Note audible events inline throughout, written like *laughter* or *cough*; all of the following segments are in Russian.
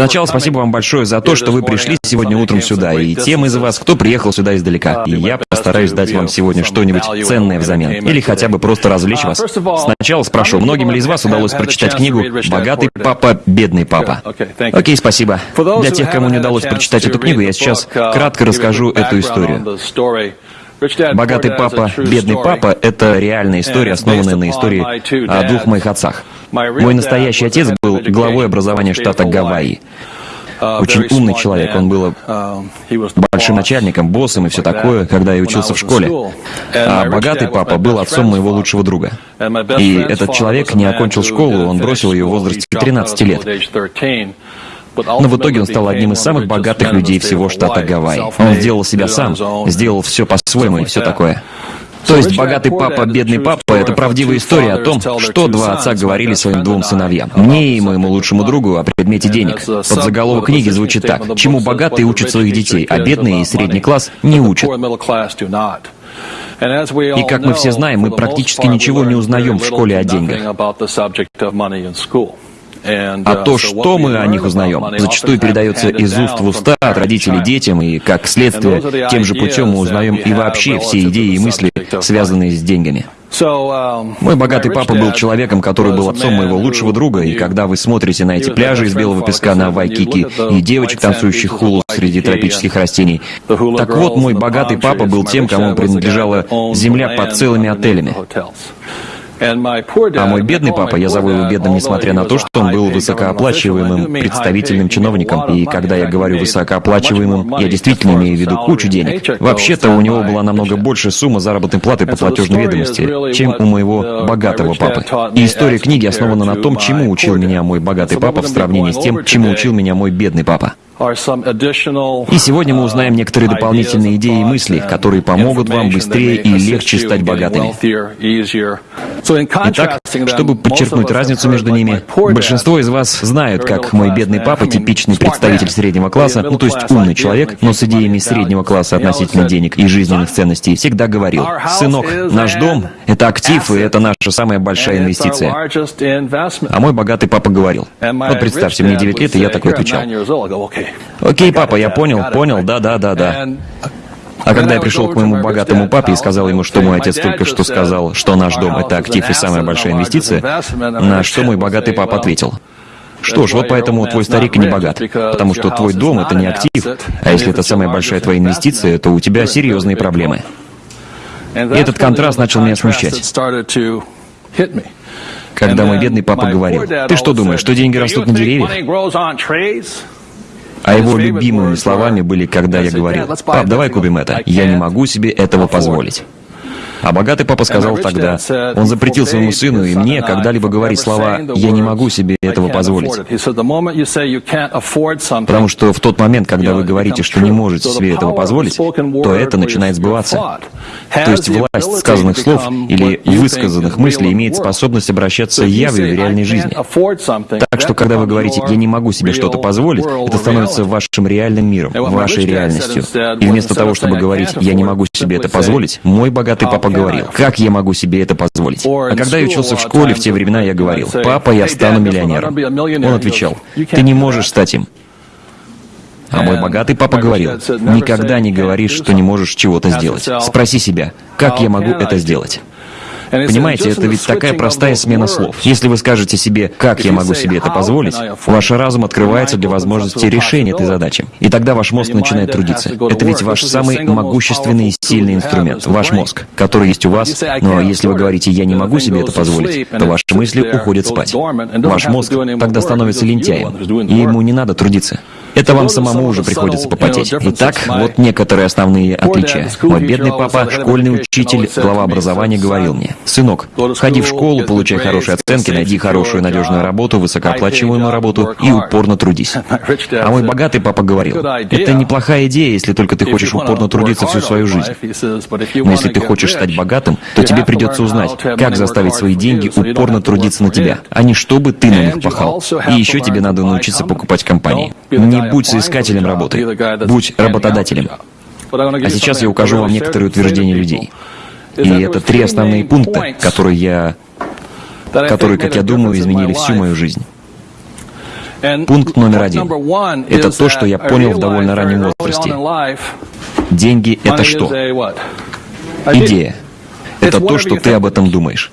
Для начала спасибо вам большое за то, что вы пришли сегодня утром сюда, и тем из вас, кто приехал сюда издалека. И я постараюсь дать вам сегодня что-нибудь ценное взамен, или хотя бы просто развлечь вас. Сначала спрошу, многим ли из вас удалось прочитать книгу «Богатый папа, бедный папа»? Окей, спасибо. Для тех, кому не удалось прочитать эту книгу, я сейчас кратко расскажу эту историю. «Богатый папа, бедный папа» — это реальная история, основанная на истории о двух моих отцах. Мой настоящий отец был главой образования штата Гавайи. Очень умный человек, он был большим начальником, боссом и все такое, когда я учился в школе. А богатый папа был отцом моего лучшего друга. И этот человек не окончил школу, он бросил ее в возрасте 13 лет. Но в итоге он стал одним из самых богатых людей всего штата Гавайи. Он сделал себя сам, сделал все по-своему и все такое. То есть «Богатый папа, бедный папа» — это правдивая история о том, что два отца говорили своим двум сыновьям. Мне и моему лучшему другу о предмете денег. Под заголовок книги звучит так. «Чему богатые учат своих детей, а бедные и средний класс не учат». И как мы все знаем, мы практически ничего не узнаем в школе о деньгах. А то, что мы о них узнаем, зачастую передается из уст в уста от родителей детям, и, как следствие, тем же путем мы узнаем и вообще все идеи и мысли, связанные с деньгами. Мой богатый папа был человеком, который был отцом моего лучшего друга, и когда вы смотрите на эти пляжи из белого песка на Вайкики и девочек, танцующих хулу среди тропических растений, так вот, мой богатый папа был тем, кому принадлежала земля под целыми отелями. А мой бедный папа, я зову его бедным, несмотря на то, что он был высокооплачиваемым представительным чиновником. И когда я говорю высокооплачиваемым, я действительно имею в виду кучу денег. Вообще-то у него была намного больше сумма заработной платы по платежной ведомости, чем у моего богатого папы. И история книги основана на том, чему учил меня мой богатый папа в сравнении с тем, чему учил меня мой бедный папа. И сегодня мы узнаем некоторые дополнительные идеи и мысли, которые помогут вам быстрее и легче стать богатыми. Итак, чтобы подчеркнуть разницу между ними, большинство из вас знают, как мой бедный папа, типичный представитель среднего класса, ну то есть умный человек, но с идеями среднего класса относительно денег и жизненных ценностей, всегда говорил, «Сынок, наш дом — это актив, и это наша самая большая инвестиция». А мой богатый папа говорил, вот представьте, мне 9 лет, и я такой отвечал, Окей, папа, я понял, понял, да, да, да, да. А когда я пришел к моему богатому папе и сказал ему, что мой отец только что сказал, что наш дом — это актив и самая большая инвестиция, на что мой богатый папа ответил, что ж, вот поэтому твой старик не богат, потому что твой дом — это не актив, а если это самая большая твоя инвестиция, то у тебя серьезные проблемы. И этот контраст начал меня смущать. Когда мой бедный папа говорил, «Ты что думаешь, что деньги растут на деревьях?» А его любимыми словами были, когда я говорил, «Пап, давай купим это, я не могу себе этого позволить». А богатый папа сказал тогда, он запретил своему сыну и мне когда-либо говорить слова «я не могу себе этого позволить». Потому что в тот момент, когда вы говорите, что не можете себе этого позволить, то это начинает сбываться. То есть власть сказанных слов или высказанных мыслей имеет способность обращаться явью в реальной жизни. Так что, когда вы говорите «я не могу себе что-то позволить», это становится вашим реальным миром, вашей реальностью. И вместо того, чтобы говорить «я не могу себе это позволить», мой богатый папа говорил, как я могу себе это позволить? А когда я учился в школе, в те времена я говорил, папа, я стану миллионером. Он отвечал, ты не можешь стать им. А мой богатый папа говорил, никогда не говоришь, что не можешь чего-то сделать. Спроси себя, как я могу это сделать? Понимаете, это ведь такая простая смена слов. Если вы скажете себе, как я могу себе это позволить, ваш разум открывается для возможности решения этой задачи. И тогда ваш мозг начинает трудиться. Это ведь ваш самый могущественный и сильный инструмент, ваш мозг, который есть у вас. Но если вы говорите, я не могу себе это позволить, то ваши мысли уходят спать. Ваш мозг тогда становится лентяем, и ему не надо трудиться. Это вам самому уже приходится попотеть. Итак, вот некоторые основные отличия. Мой бедный папа, школьный учитель, глава образования, говорил мне, «Сынок, ходи в школу, получай хорошие оценки, найди хорошую надежную работу, высокооплачиваемую работу и упорно трудись». А мой богатый папа говорил, «Это неплохая идея, если только ты хочешь упорно трудиться всю свою жизнь. Но если ты хочешь стать богатым, то тебе придется узнать, как заставить свои деньги упорно трудиться на тебя, а не чтобы ты на них пахал. И еще тебе надо научиться покупать компании. Не не будь соискателем работы, будь работодателем. А сейчас я укажу вам некоторые утверждения людей. И это три основные пункта, которые я, которые, как я думаю, изменили всю мою жизнь. Пункт номер один. Это то, что я понял в довольно раннем возрасте. Деньги — это что? Идея. Это то, что ты об этом думаешь.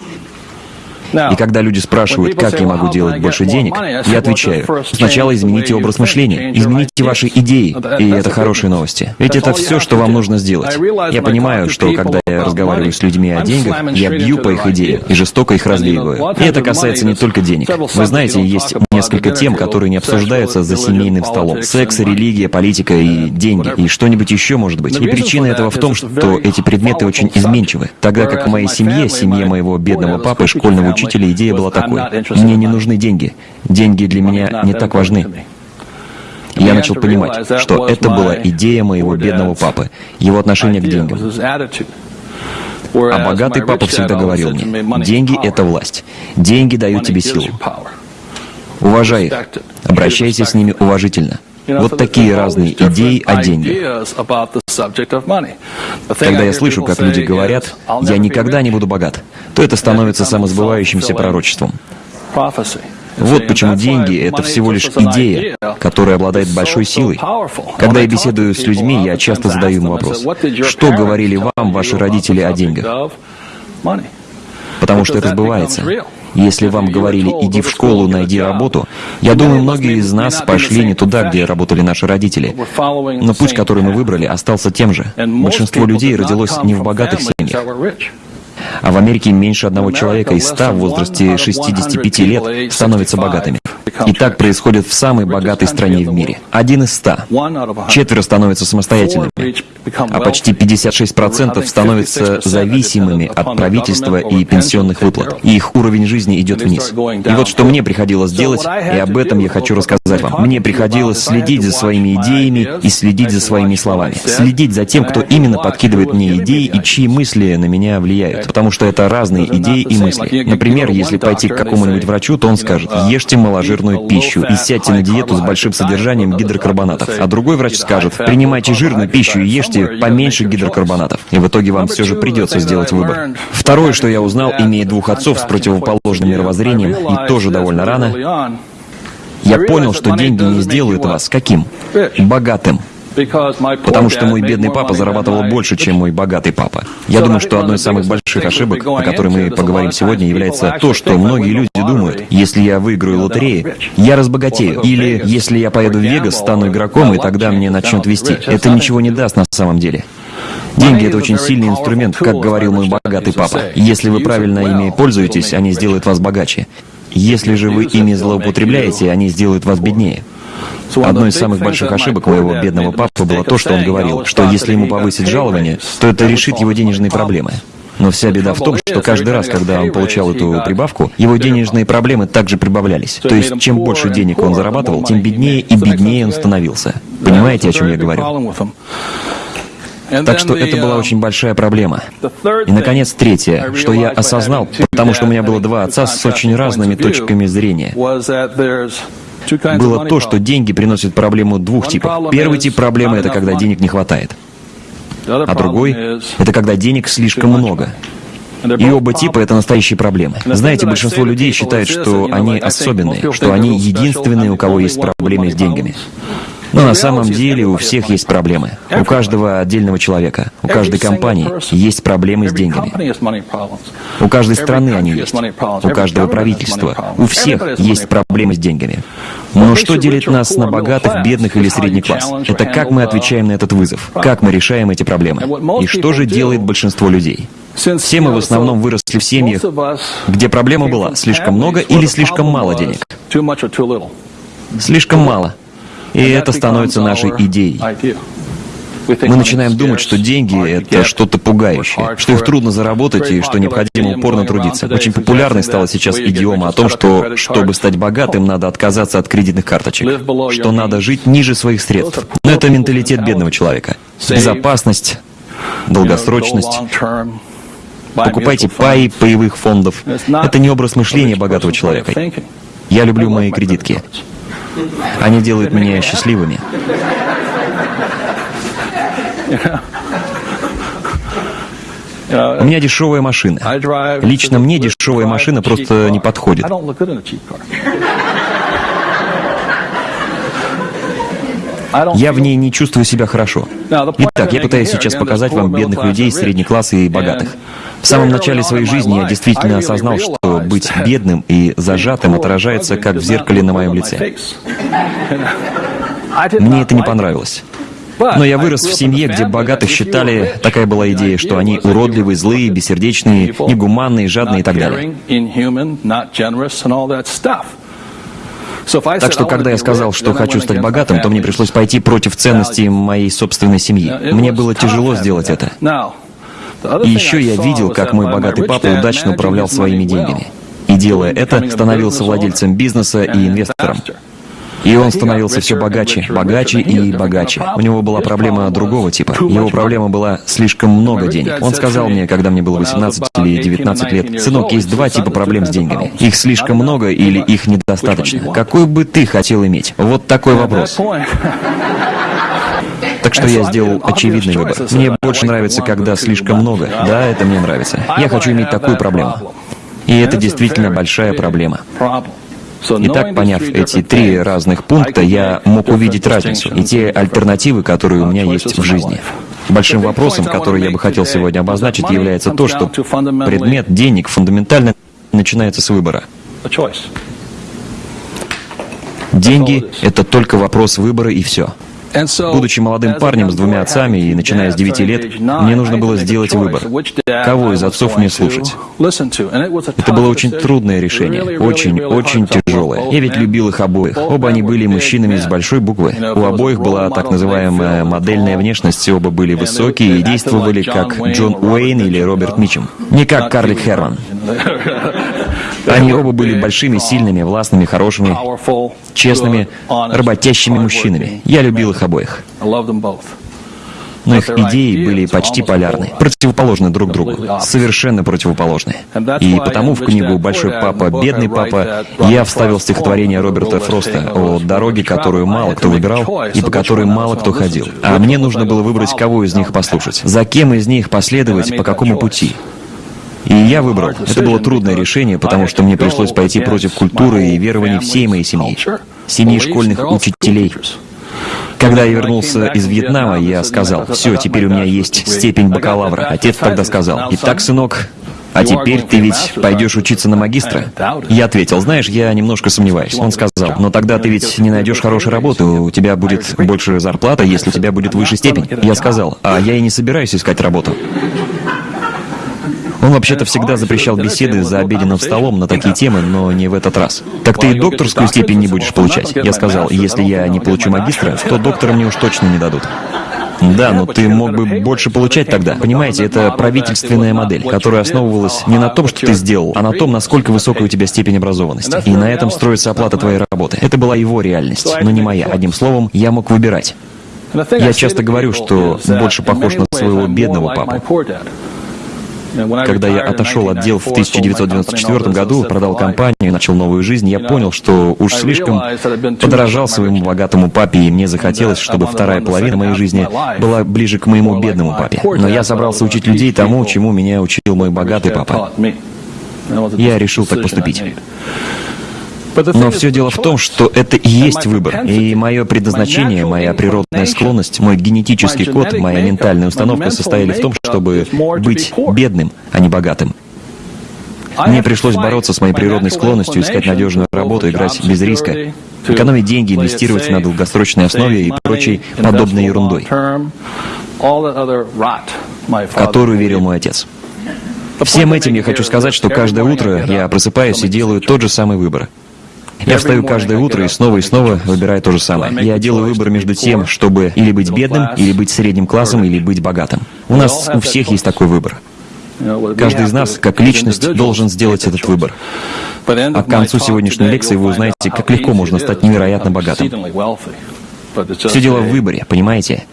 И когда люди спрашивают, как я могу делать больше денег, я отвечаю, сначала измените образ мышления, измените ваши идеи, и это хорошие новости. Ведь это все, что вам нужно сделать. Я понимаю, что когда я разговариваю с людьми о деньгах, я бью по их идеям и жестоко их развеиваю. И это касается не только денег. Вы знаете, есть несколько тем, которые не обсуждаются за семейным столом. Секс, религия, политика и деньги, и что-нибудь еще может быть. И причина этого в том, что эти предметы очень изменчивы. Тогда как в моей семье, семье моего бедного папы, школьного учителя идея была такой. Мне не нужны деньги. Деньги для меня не так важны. Я начал понимать, что это была идея моего бедного папы, его отношение к деньгам. А богатый папа всегда говорил мне, деньги — это власть. Деньги дают тебе силу. Уважай их. Обращайся с ними уважительно. Вот такие разные идеи о деньгах. Когда я слышу, как люди говорят, «я никогда не буду богат», то это становится самосбывающимся пророчеством. Вот почему деньги — это всего лишь идея, которая обладает большой силой. Когда я беседую с людьми, я часто задаю им вопрос, что говорили вам ваши родители о деньгах? Потому что это сбывается. Если вам говорили «иди в школу, найди работу», я думаю, многие из нас пошли не туда, где работали наши родители. Но путь, который мы выбрали, остался тем же. Большинство людей родилось не в богатых семьях. А в Америке меньше одного человека из ста в возрасте 65 лет становятся богатыми. И так происходит в самой богатой стране в мире. Один из ста. Четверо становятся самостоятельными. А почти 56% становятся зависимыми от правительства и пенсионных выплат. И их уровень жизни идет вниз. И вот что мне приходилось делать, и об этом я хочу рассказать вам. Мне приходилось следить за своими идеями и следить за своими словами. Следить за тем, кто именно подкидывает мне идеи и чьи мысли на меня влияют. Потому что это разные идеи и мысли. Например, если пойти к какому-нибудь врачу, то он скажет, ешьте моложирную пищу и сядьте на диету с большим содержанием гидрокарбонатов. А другой врач скажет, принимайте жирную пищу и ешьте поменьше гидрокарбонатов. И в итоге вам все же придется сделать выбор. Второе, что я узнал, имея двух отцов с противоположным мировоззрением и тоже довольно рано, я понял, что деньги не сделают вас каким? Богатым. Потому что мой бедный папа зарабатывал больше, чем мой богатый папа. Я думаю, что одной из самых больших ошибок, о которой мы поговорим сегодня, является то, что многие люди думают, если я выиграю лотереи, я разбогатею. Или если я поеду в Вегас, стану игроком, и тогда мне начнут вести. Это ничего не даст на самом деле. Деньги — это очень сильный инструмент, как говорил мой богатый папа. Если вы правильно ими пользуетесь, они сделают вас богаче. Если же вы ими злоупотребляете, они сделают вас беднее. Одной из самых больших ошибок моего бедного папы было то, что он говорил, что если ему повысить жалование, то это решит его денежные проблемы. Но вся беда в том, что каждый раз, когда он получал эту прибавку, его денежные проблемы также прибавлялись. То есть, чем больше денег он зарабатывал, тем беднее и беднее он становился. Понимаете, о чем я говорю? Так что это была очень большая проблема. И, наконец, третье, что я осознал, потому что у меня было два отца с очень разными точками зрения было то, что деньги приносят проблему двух типов. Первый тип проблемы — это когда денег не хватает. А другой — это когда денег слишком много. И оба типа — это настоящие проблемы. Знаете, большинство людей считают, что они особенные, что они единственные, у кого есть проблемы с деньгами. Но на самом деле у всех есть проблемы. У каждого отдельного человека, у каждой компании есть проблемы с деньгами. У каждой страны они есть. У каждого правительства. У всех есть проблемы с деньгами. Но что делит нас на богатых, бедных или средний класс? Это как мы отвечаем на этот вызов, как мы решаем эти проблемы. И что же делает большинство людей? Все мы в основном выросли в семьях, где проблема была слишком много или слишком мало денег. Слишком мало. И это становится нашей идеей. Мы начинаем думать, что деньги — это что-то пугающее, что их трудно заработать и что необходимо упорно трудиться. Очень популярной стала сейчас идиома о том, что, чтобы стать богатым, надо отказаться от кредитных карточек, что надо жить ниже своих средств. Но это менталитет бедного человека. Безопасность, долгосрочность. Покупайте паи паевых фондов. Это не образ мышления богатого человека. Я люблю мои кредитки. Они делают меня счастливыми. У меня дешевая машина. Лично мне дешевая машина просто не подходит. Я в ней не чувствую себя хорошо. Итак, я пытаюсь сейчас показать вам бедных людей, средний класс и богатых. В самом начале своей жизни я действительно осознал, что быть бедным и зажатым отражается как в зеркале на моем лице. *laughs* Мне это не понравилось. Но я вырос в семье, где богатых считали, такая была идея, что они уродливые, злые, бессердечные, негуманные, жадные и так далее. Так что, когда я сказал, что хочу стать богатым, то мне пришлось пойти против ценностей моей собственной семьи. Мне было тяжело сделать это. И еще я видел, как мой богатый папа удачно управлял своими деньгами. И делая это, становился владельцем бизнеса и инвестором. И он становился все богаче, богаче и богаче. У него была проблема другого типа. Его проблема была слишком много денег. Он сказал мне, когда мне было 18 или 19 лет, «Сынок, есть два типа проблем с деньгами. Их слишком много или их недостаточно. Какой бы ты хотел иметь?» Вот такой вопрос. Так что я сделал очевидный выбор. Мне больше нравится, когда слишком много. Да, это мне нравится. Я хочу иметь такую проблему. И это действительно большая проблема. Итак, поняв эти три разных пункта, я мог увидеть разницу и те альтернативы, которые у меня есть в жизни. Большим вопросом, который я бы хотел сегодня обозначить, является то, что предмет денег фундаментально начинается с выбора. Деньги — это только вопрос выбора и все. Будучи молодым парнем с двумя отцами и начиная с 9 лет, мне нужно было сделать выбор, кого из отцов мне слушать. Это было очень трудное решение, очень-очень тяжелое. Я ведь любил их обоих. Оба они были мужчинами с большой буквы. У обоих была так называемая модельная внешность, оба были высокие и действовали как Джон Уэйн или Роберт Мичем. Не как Карлик Херман. Они оба были большими, сильными, властными, хорошими, честными, работящими мужчинами. Я любил их обоих. Но их идеи были почти полярны, противоположны друг другу, совершенно противоположны. И потому в книгу «Большой папа, бедный папа» я вставил стихотворение Роберта Фроста о дороге, которую мало кто выбирал и по которой мало кто ходил. А мне нужно было выбрать, кого из них послушать, за кем из них последовать, по какому пути. И я выбрал. Это было трудное решение, потому что мне пришлось пойти против культуры и верований всей моей семьи, семьи школьных учителей. Когда я вернулся из Вьетнама, я сказал, все, теперь у меня есть степень бакалавра. Отец тогда сказал, итак, сынок, а теперь ты ведь пойдешь учиться на магистра? Я ответил, знаешь, я немножко сомневаюсь. Он сказал, но тогда ты ведь не найдешь хорошей работы, у тебя будет больше зарплата, если у тебя будет выше степень. Я сказал, а я и не собираюсь искать работу. Он вообще-то всегда запрещал беседы за обеденным столом на такие темы, но не в этот раз. «Так ты и докторскую степень не будешь получать?» Я сказал, «Если я не получу магистра, то *laughs* доктора мне уж точно не дадут». Да, но ты мог бы больше получать тогда. Понимаете, это правительственная модель, которая основывалась не на том, что ты сделал, а на том, насколько высокая у тебя степень образованности. И на этом строится оплата твоей работы. Это была его реальность, но не моя. Одним словом, я мог выбирать. Я часто говорю, что больше похож на своего бедного папу. Когда я отошел от дел в 1994 году, продал компанию, начал новую жизнь, я понял, что уж слишком подорожал своему богатому папе, и мне захотелось, чтобы вторая половина моей жизни была ближе к моему бедному папе. Но я собрался учить людей тому, чему меня учил мой богатый папа. Я решил так поступить. Но все дело в том, что это и есть выбор. И мое предназначение, моя природная склонность, мой генетический код, моя ментальная установка состояли в том, чтобы быть бедным, а не богатым. Мне пришлось бороться с моей природной склонностью, искать надежную работу, играть без риска, экономить деньги, инвестировать на долгосрочной основе и прочей подобной ерундой, в которую верил мой отец. Всем этим я хочу сказать, что каждое утро я просыпаюсь и делаю тот же самый выбор. Я встаю каждое утро и снова и снова выбираю то же самое. Я делаю выбор между тем, чтобы или быть бедным, или быть средним классом, или быть богатым. У нас у всех есть такой выбор. Каждый из нас, как личность, должен сделать этот выбор. А к концу сегодняшней лекции вы узнаете, как легко можно стать невероятно богатым. Все дело в выборе, понимаете?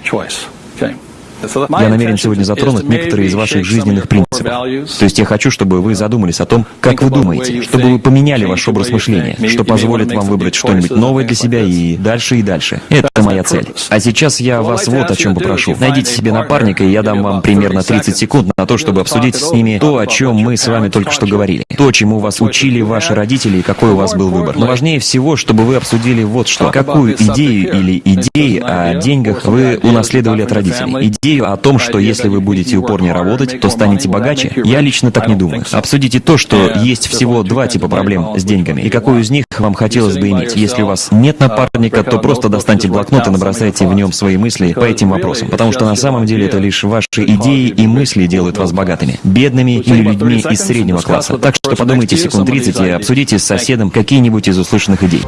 Я намерен сегодня затронуть некоторые из ваших жизненных принципов. То есть я хочу, чтобы вы задумались о том, как вы думаете, чтобы вы поменяли ваш образ мышления, что позволит вам выбрать что-нибудь новое для себя и дальше и дальше. Это моя цель. А сейчас я вас вот о чем попрошу. Найдите себе напарника, и я дам вам примерно 30 секунд на то, чтобы обсудить с ними то, о чем мы с вами только что говорили. То, чему вас учили ваши родители и какой у вас был выбор. Но важнее всего, чтобы вы обсудили вот что. Какую идею или идеи о деньгах вы унаследовали от родителей? Идею о том, что если вы будете упорнее работать, то станете богаче? Я лично так не думаю. Обсудите то, что есть всего два типа проблем с деньгами, и какую из них вам хотелось бы иметь. Если у вас нет напарника, то просто достаньте блокнот и набросайте в нем свои мысли по этим вопросам, потому что на самом деле это лишь ваши идеи и мысли делают вас богатыми, бедными или людьми из среднего класса. Так что подумайте секунд 30 и обсудите с соседом какие-нибудь из услышанных идей.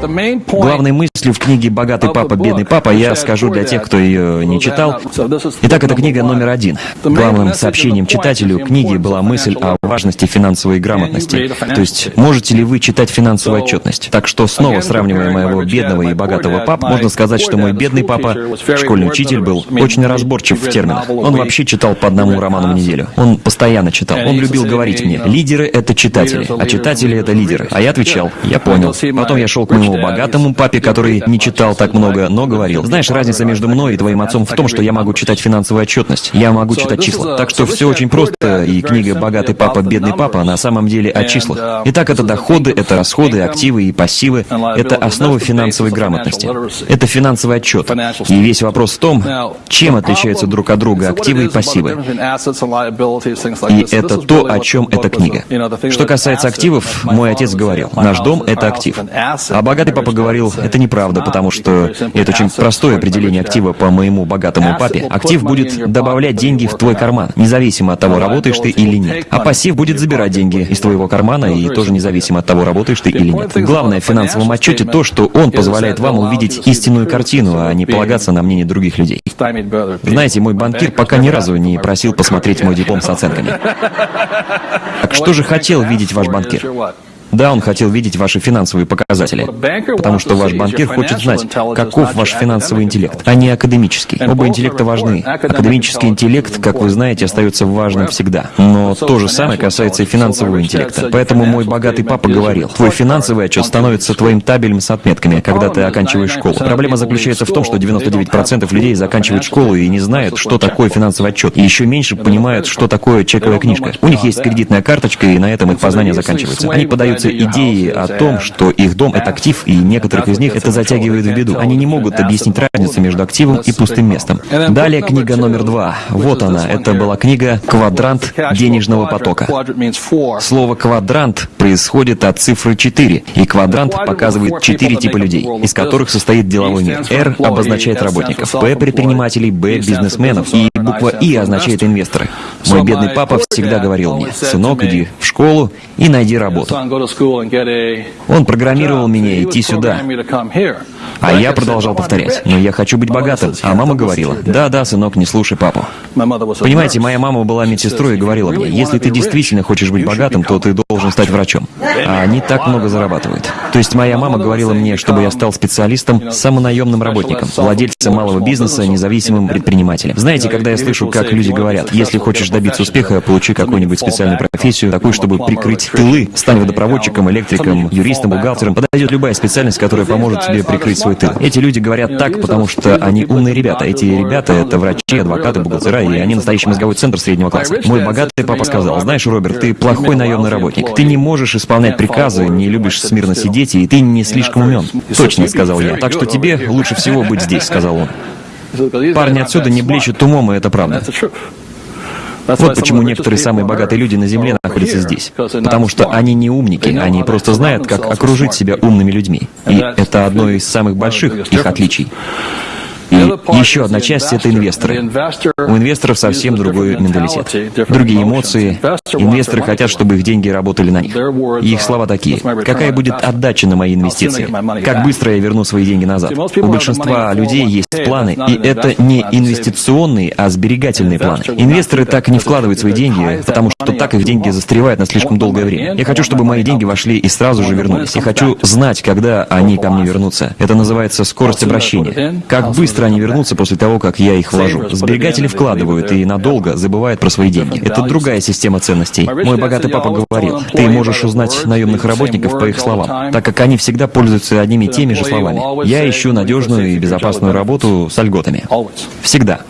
Главной мыслью в книге «Богатый папа, бедный папа» я скажу для тех, кто ее не читал. Итак, это книга номер один. Главным сообщением читателю книги была мысль о важности финансовой грамотности. То есть, можете ли вы читать финансовую отчетность? Так что, снова сравнивая моего бедного и богатого пап, можно сказать, что мой бедный папа, школьный учитель, был очень разборчив в терминах. Он вообще читал по одному роману в неделю. Он постоянно читал. Он любил говорить мне, лидеры — это читатели, а читатели — это лидеры. А я отвечал, я понял. Потом я шел к моему богатому папе, который не читал так много, но говорил, знаешь, разница между мной и твоим отцом в том, что я могу читать финансовую отчетность. Я могу читать числа. Так что все очень просто, и книга «Богатый папа, бедный папа» на самом деле о числах. Итак, это доходы, это расходы, активы и пассивы. Это основа финансовой грамотности. Это финансовый отчет. И весь вопрос в том, чем отличаются друг от друга активы и пассивы. И это то, о чем эта книга. Что касается активов, мой отец говорил, наш дом — это актив. А богатый папа говорил, это неправда, потому что это очень простое определение актива по моему богатому папе. Актив будет добавлять деньги в твой карман, независимо от того, работаешь ты или нет. А пассив будет забирать деньги из твоего кармана и тоже независимо от того, работаешь ты или нет. Главное в финансовом отчете то, что он позволяет вам увидеть истинную картину, а не полагаться на мнение других людей. Знаете, мой банкир пока ни разу не просил посмотреть мой диплом с оценками. Так что же хотел видеть ваш банкир? Да, он хотел видеть ваши финансовые показатели, потому что ваш банкир хочет знать, каков ваш финансовый интеллект, а не академический. Оба интеллекта важны. Академический интеллект, как вы знаете, остается важным всегда. Но то же самое касается и финансового интеллекта. Поэтому мой богатый папа говорил, твой финансовый отчет становится твоим табелем с отметками, когда ты оканчиваешь школу. Проблема заключается в том, что 99% людей заканчивают школу и не знают, что такое финансовый отчет, и еще меньше понимают, что такое чековая книжка. У них есть кредитная карточка, и на этом их познания заканчиваются. Они подаются появляются идеи о том, что их дом — это актив, и некоторых из них это затягивает в беду. Они не могут объяснить разницу между активом и пустым местом. Далее книга номер два. Вот она. Это была книга «Квадрант денежного потока». Слово «квадрант» происходит от цифры 4, и квадрант показывает четыре типа людей, из которых состоит деловой мир. R обозначает работников, P — предпринимателей, B — бизнесменов, и буква И означает инвесторы. Мой бедный папа всегда говорил мне, «Сынок, иди в школу и найди работу». Он программировал меня идти сюда. А я продолжал повторять, но я хочу быть богатым. А мама говорила, да-да, сынок, не слушай папу. Понимаете, моя мама была медсестрой и говорила мне, если ты действительно хочешь быть богатым, то ты должен стать врачом. А они так много зарабатывают. То есть моя мама говорила мне, чтобы я стал специалистом, самонаемным работником, владельцем малого бизнеса, независимым предпринимателем. Знаете, когда я слышу, как люди говорят, если хочешь добиться успеха, получи какую-нибудь специальную профессию, такую, чтобы прикрыть тылы, стань водопроводчиком, электриком, юристом, бухгалтером, подойдет любая специальность, которая поможет тебе прикрыть свой тыл. Эти люди говорят так, потому что они умные ребята. Эти ребята — это врачи, адвокаты, бухгалтера, и они настоящий мозговой центр среднего класса. Мой богатый папа сказал, знаешь, Роберт, ты плохой наемный работник. Ты не можешь исполнять приказы, не любишь смирно сидеть, и ты не слишком умен. Точно, сказал я. Так что тебе лучше всего быть здесь, сказал он. Парни отсюда не блещут умом, и это правда. Вот почему некоторые самые богатые люди на Земле находятся здесь. Потому что они не умники, они просто знают, как окружить себя умными людьми. И это одно из самых больших их отличий. И еще одна часть — это инвесторы. У инвесторов совсем другой менталитет, другие эмоции. Инвесторы хотят, чтобы их деньги работали на них. И их слова такие. Какая будет отдача на мои инвестиции? Как быстро я верну свои деньги назад? У большинства людей есть планы, и это не инвестиционные, а сберегательные планы. Инвесторы так не вкладывают свои деньги, потому что так их деньги застревают на слишком долгое время. Я хочу, чтобы мои деньги вошли и сразу же вернулись. Я хочу знать, когда они ко мне вернутся. Это называется скорость обращения. Как быстро быстро они вернутся после того, как я их вложу. Сберегатели вкладывают и надолго забывают про свои деньги. Это другая система ценностей. Мой богатый папа говорил, ты можешь узнать наемных работников по их словам, так как они всегда пользуются одними и теми же словами. Я ищу надежную и безопасную работу с льготами. Всегда.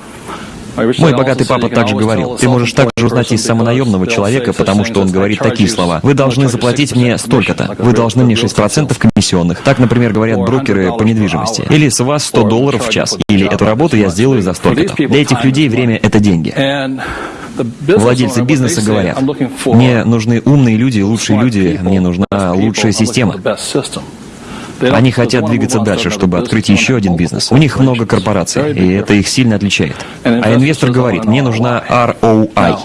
Мой богатый папа также говорил, ты можешь также узнать из самонаемного человека, потому что он говорит такие слова. Вы должны заплатить мне столько-то. Вы должны мне 6% комиссионных. Так, например, говорят брокеры по недвижимости. Или с вас 100 долларов в час. Или эту работу я сделаю за столько-то. Для этих людей время — это деньги. Владельцы бизнеса говорят, мне нужны умные люди, лучшие люди, мне нужна лучшая система. Они хотят двигаться дальше, чтобы открыть еще один бизнес. У них много корпораций, и это их сильно отличает. А инвестор говорит, мне нужна ROI.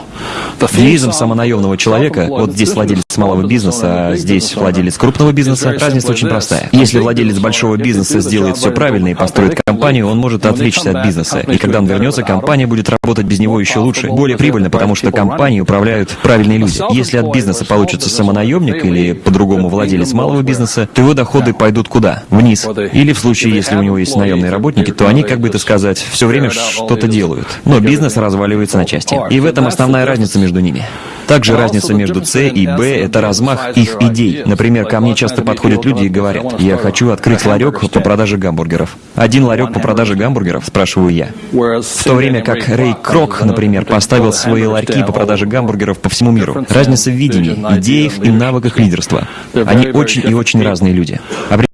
Девизом самонаемного человека, вот здесь владелец малого бизнеса, а здесь владелец крупного бизнеса, разница очень простая. Если владелец большого бизнеса сделает все правильно и построит компанию, он может отвлечься от бизнеса. И когда он вернется, компания будет работать без него еще лучше, более прибыльно, потому что компанией управляют правильные люди. Если от бизнеса получится самонаемник или по-другому владелец малого бизнеса, то его доходы пойдут куда? Вниз. Или в случае, если у него есть наемные работники, то они, как бы это сказать, все время что-то делают. Но бизнес разваливается на части. И в этом основная разница между ними. Также разница между С и Б — это размах их идей. Например, ко мне часто подходят люди и говорят, «Я хочу открыть ларек по продаже гамбургеров». «Один ларек по продаже гамбургеров?» — спрашиваю я. В то время как Рэй Крок, например, поставил свои ларьки по продаже гамбургеров по всему миру. Разница в видении, идеях и навыках лидерства. Они очень и очень разные люди.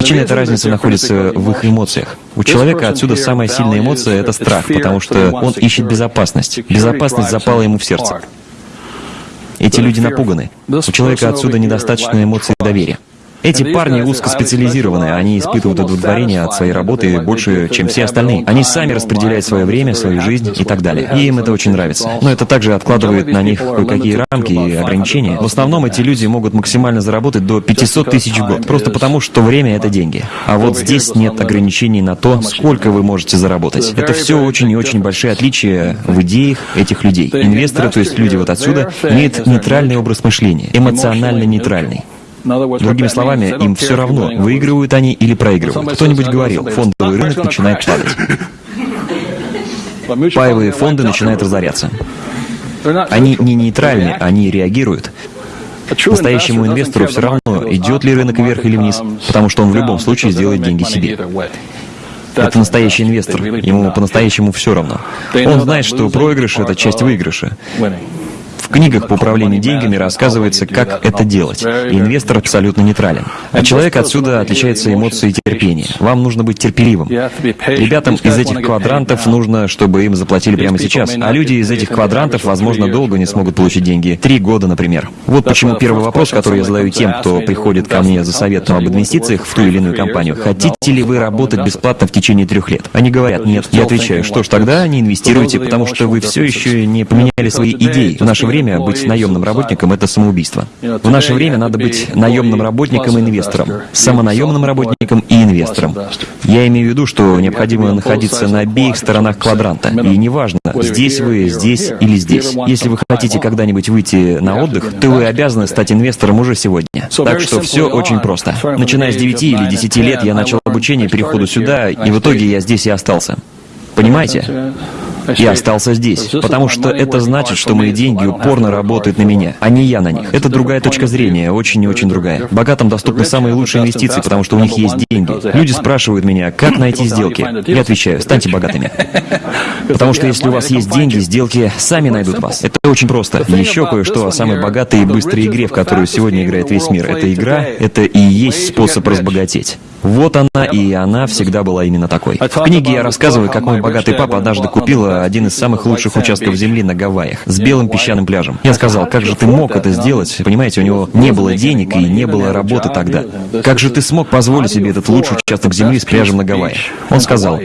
Причина этой разницы находится в их эмоциях. У человека отсюда самая сильная эмоция — это страх, потому что он ищет безопасность. Безопасность запала ему в сердце. Эти люди напуганы. У человека отсюда недостаточно эмоций доверия. Эти парни узкоспециализированные, они испытывают удовлетворение от своей работы больше, чем все остальные. Они сами распределяют свое время, свою жизнь и так далее. И им это очень нравится. Но это также откладывает на них кое-какие рамки и ограничения. В основном эти люди могут максимально заработать до 500 тысяч в год, просто потому что время — это деньги. А вот здесь нет ограничений на то, сколько вы можете заработать. Это все очень и очень большие отличия в идеях этих людей. Инвесторы, то есть люди вот отсюда, имеют нейтральный образ мышления, эмоционально нейтральный. Другими словами, им все равно, выигрывают они или проигрывают. Кто-нибудь говорил, фондовый рынок начинает падать. Паевые фонды начинают разоряться. Они не нейтральны, они реагируют. Настоящему инвестору все равно, идет ли рынок вверх или вниз, потому что он в любом случае сделает деньги себе. Это настоящий инвестор, ему по-настоящему все равно. Он знает, что проигрыш — это часть выигрыша. В книгах по управлению деньгами рассказывается, как это делать. И инвестор абсолютно нейтрален. А человек отсюда отличается эмоцией терпения. Вам нужно быть терпеливым. Ребятам из этих квадрантов нужно, чтобы им заплатили прямо сейчас. А люди из этих квадрантов, возможно, долго не смогут получить деньги. Три года, например. Вот почему первый вопрос, который я задаю тем, кто приходит ко мне за советом об инвестициях в ту или иную компанию. Хотите ли вы работать бесплатно в течение трех лет? Они говорят, нет. Я отвечаю, что ж, тогда не инвестируйте, потому что вы все еще не поменяли свои идеи. В наше время время быть наемным работником — это самоубийство. В наше время надо быть наемным работником и инвестором, самонаемным работником и инвестором. Я имею в виду, что необходимо находиться на обеих сторонах квадранта. И неважно, здесь вы, здесь или здесь. Если вы хотите когда-нибудь выйти на отдых, то вы обязаны стать инвестором уже сегодня. Так что все очень просто. Начиная с 9 или 10 лет я начал обучение переходу сюда, и в итоге я здесь и остался. Понимаете? Я остался здесь, потому что это значит, что мои деньги упорно работают на меня, а не я на них. Это другая точка зрения, очень и очень другая. Богатым доступны самые лучшие инвестиции, потому что у них есть деньги. Люди спрашивают меня, как найти сделки. Я отвечаю, станьте богатыми. *laughs* Потому что если у вас есть деньги, сделки сами найдут вас. Это очень просто. Еще кое-что о самой богатой и быстрой игре, в которую сегодня играет весь мир. Эта игра — это и есть способ разбогатеть. Вот она, и она всегда была именно такой. В книге я рассказываю, как мой богатый папа однажды купил один из самых лучших участков земли на Гавайях, с белым песчаным пляжем. Я сказал, как же ты мог это сделать? Понимаете, у него не было денег и не было работы тогда. Как же ты смог позволить себе этот лучший участок земли с пляжем на Гавайях? Он сказал,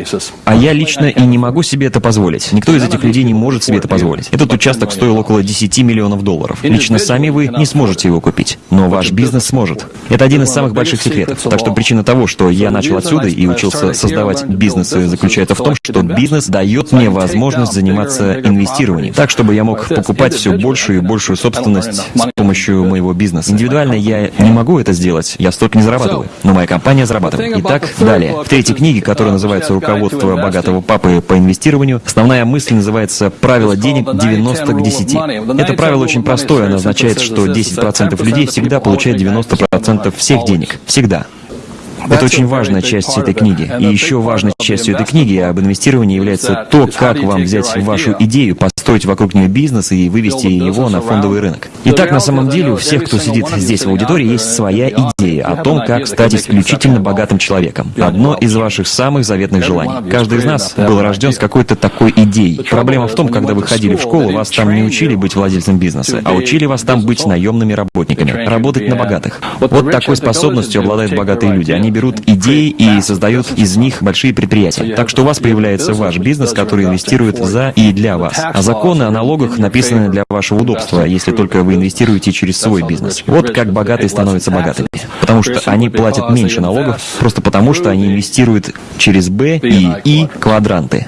а я лично и не могу себе это позволить. Никто из этих людей не может себе это позволить. Этот участок стоил около 10 миллионов долларов. Лично сами вы не сможете его купить, но ваш бизнес сможет. Это один из самых больших секретов. Так что причина того, того, что я начал отсюда и учился создавать бизнесы, заключается в том, что бизнес дает мне возможность заниматься инвестированием, так, чтобы я мог покупать все большую и большую собственность с помощью моего бизнеса. Индивидуально я не могу это сделать, я столько не зарабатываю, но моя компания зарабатывает. Итак, далее. В третьей книге, которая называется «Руководство богатого папы по инвестированию», основная мысль называется «Правило денег 90 к 10». Это правило очень простое, оно означает, что 10% людей всегда получают 90% всех денег. Всегда. Это очень важная часть этой книги. И еще важной частью этой книги об инвестировании является то, как вам взять вашу идею, построить вокруг нее бизнес и вывести его на фондовый рынок. Итак, на самом деле у всех, кто сидит здесь в аудитории, есть своя идея о том, как стать исключительно богатым человеком. Одно из ваших самых заветных желаний. Каждый из нас был рожден с какой-то такой идеей. Проблема в том, когда вы ходили в школу, вас там не учили быть владельцем бизнеса, а учили вас там быть наемными работниками, работать на богатых. Вот такой способностью обладают богатые люди. Они берут идеи и создают из них большие предприятия. Так что у вас появляется ваш бизнес, который инвестирует за и для вас. А законы о налогах написаны для вашего удобства, если только вы инвестируете через свой бизнес. Вот как богатые становятся богатыми. Потому что они платят меньше налогов, просто потому что они инвестируют через Б и И квадранты.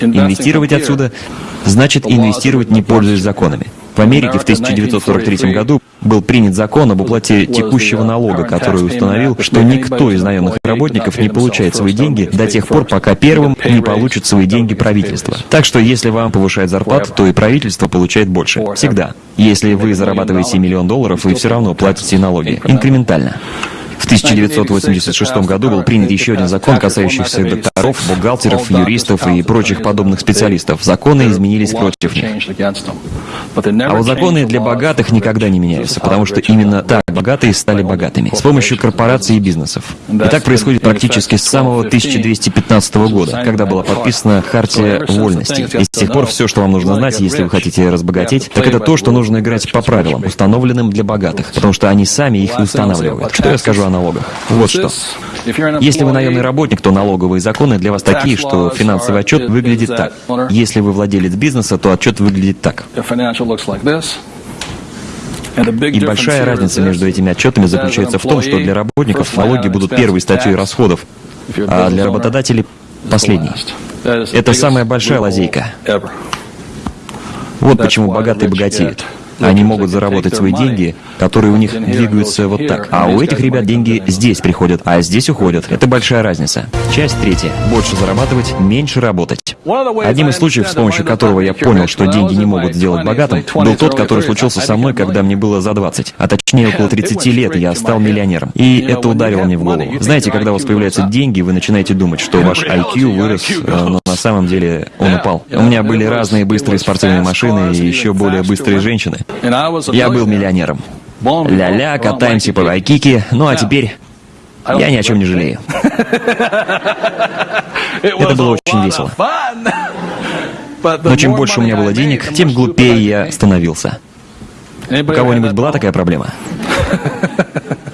Инвестировать отсюда значит инвестировать не пользуясь законами. В Америке в 1943 году был принят закон об уплате текущего налога, который установил, что никто из наемных работников не получает свои деньги до тех пор, пока первым не получит свои деньги правительство. Так что если вам повышают зарплату, то и правительство получает больше. Всегда. Если вы зарабатываете миллион долларов, вы все равно платите налоги. Инкрементально. В 1986 году был принят еще один закон, касающийся докторов, бухгалтеров, юристов и прочих подобных специалистов. Законы изменились против них. А вот законы для богатых никогда не меняются, потому что именно так богатые стали богатыми, с помощью корпораций и бизнесов. И так происходит практически с самого 1215 года, когда была подписана Хартия Вольности. И с тех пор все, что вам нужно знать, если вы хотите разбогатеть, так это то, что нужно играть по правилам, установленным для богатых, потому что они сами их устанавливают. Что я скажу о налогах. Вот что. Если вы наемный работник, то налоговые законы для вас такие, что финансовый отчет выглядит так. Если вы владелец бизнеса, то отчет выглядит так. И большая разница между этими отчетами заключается в том, что для работников налоги будут первой статьей расходов, а для работодателей — последней. Это самая большая лазейка. Вот почему богатые богатеют. Они могут заработать свои деньги, которые у них двигаются вот так. А у этих ребят деньги здесь приходят, а здесь уходят. Это большая разница. Часть третья. Больше зарабатывать, меньше работать. Одним из случаев, с помощью которого я понял, что деньги не могут сделать богатым, был тот, который случился со мной, когда мне было за 20, а точнее около 30 лет я стал миллионером. И это ударило мне в голову. Знаете, когда у вас появляются деньги, вы начинаете думать, что ваш IQ вырос, э, но на самом деле он упал. У меня были разные быстрые спортивные машины и еще более быстрые женщины. Я был миллионером. Ля-ля, катаемся по Вайкике, ну а теперь я ни о чем не жалею. *laughs* Это было очень весело. *laughs* Но чем больше у меня было денег, тем глупее я становился. У кого-нибудь была такая проблема? *laughs*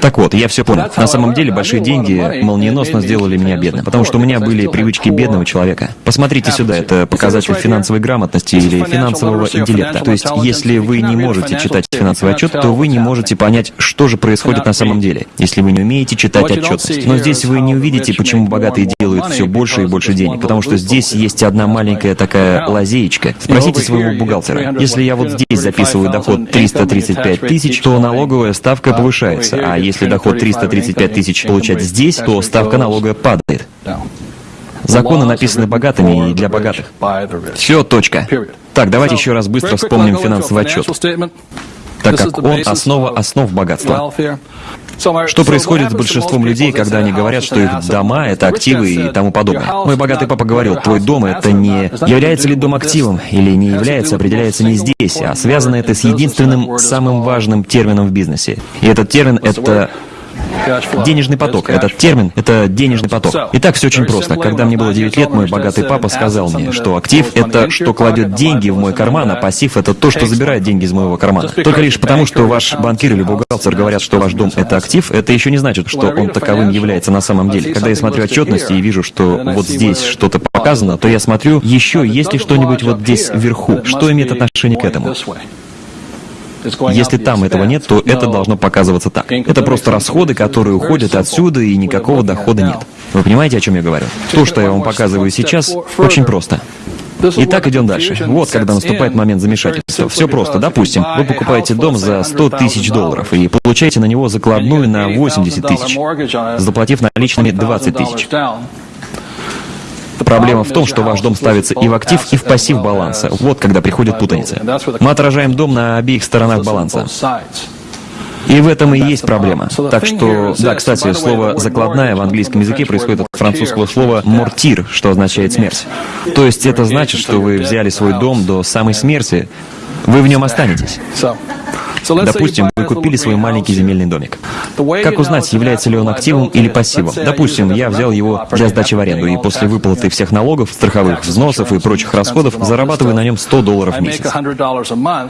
Так вот, я все понял. На самом деле, большие деньги молниеносно сделали меня бедным, потому что у меня были привычки бедного человека. Посмотрите сюда, это показатель финансовой грамотности или финансового интеллекта. То есть, если вы не можете читать финансовый отчет, то вы не можете понять, что же происходит на самом деле, если вы не умеете читать отчетность. Но здесь вы не увидите, почему богатые делают все больше и больше денег, потому что здесь есть одна маленькая такая лазеечка. Спросите своего бухгалтера. Если я вот здесь записываю доход 335 тысяч, то налоговая ставка повышается, а если доход 335 тысяч получать здесь, то ставка налога падает. Законы написаны богатыми и для богатых. Все, точка. Так, давайте еще раз быстро вспомним финансовый отчет, так как он основа основ богатства. Что происходит с большинством людей, когда они говорят, что их дома — это активы и тому подобное? Мой богатый папа говорил, твой дом — это не... Является ли дом активом или не является, определяется не здесь, а связано это с единственным самым важным термином в бизнесе. И этот термин — это Денежный поток. Этот термин — это денежный поток. Итак, все очень просто. Когда мне было 9 лет, мой богатый папа сказал мне, что актив — это что кладет деньги в мой карман, а пассив — это то, что забирает деньги из моего кармана. Только лишь потому, что ваш банкир или бухгалтер говорят, что ваш дом — это актив, это еще не значит, что он таковым является на самом деле. Когда я смотрю отчетности и вижу, что вот здесь что-то показано, то я смотрю, еще есть ли что-нибудь вот здесь вверху, что имеет отношение к этому. Если там этого нет, то это должно показываться так. Это просто расходы, которые уходят отсюда, и никакого дохода нет. Вы понимаете, о чем я говорю? То, что я вам показываю сейчас, очень просто. Итак, идем дальше. Вот когда наступает момент замешательства. Все просто. Допустим, вы покупаете дом за 100 тысяч долларов и получаете на него закладную на 80 тысяч, заплатив наличными 20 тысяч. Проблема в том, что ваш дом ставится и в актив, и в пассив баланса. Вот когда приходит путаница. Мы отражаем дом на обеих сторонах баланса. И в этом и есть проблема. Так что, да, кстати, слово «закладная» в английском языке происходит от французского слова «мортир», что означает «смерть». То есть это значит, что вы взяли свой дом до самой смерти, вы в нем останетесь. Допустим, вы купили свой маленький земельный домик. Как узнать, является ли он активом или пассивом? Допустим, я взял его для сдачи в аренду, и после выплаты всех налогов, страховых взносов и прочих расходов зарабатываю на нем 100 долларов в месяц,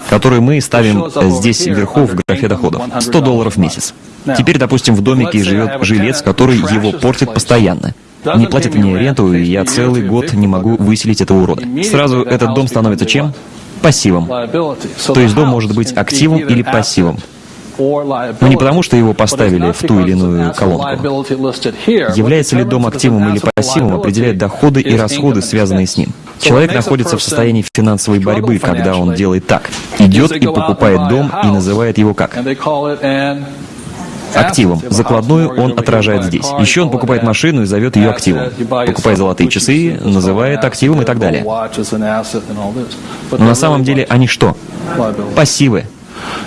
которые мы ставим здесь вверху в графе доходов. 100 долларов в месяц. Теперь, допустим, в домике живет жилец, который его портит постоянно не платит мне ренту, и я целый год не могу выселить этого урода. Сразу этот дом становится чем? Пассивом. То есть дом может быть активом или пассивом. Но не потому, что его поставили в ту или иную колонку. Является ли дом активом или пассивом, определяет доходы и расходы, связанные с ним. Человек находится в состоянии финансовой борьбы, когда он делает так. Идет и покупает дом и называет его как? Активом. Закладную он отражает здесь. Еще он покупает машину и зовет ее активом. Покупает золотые часы, называет активом и так далее. Но на самом деле они что? Пассивы.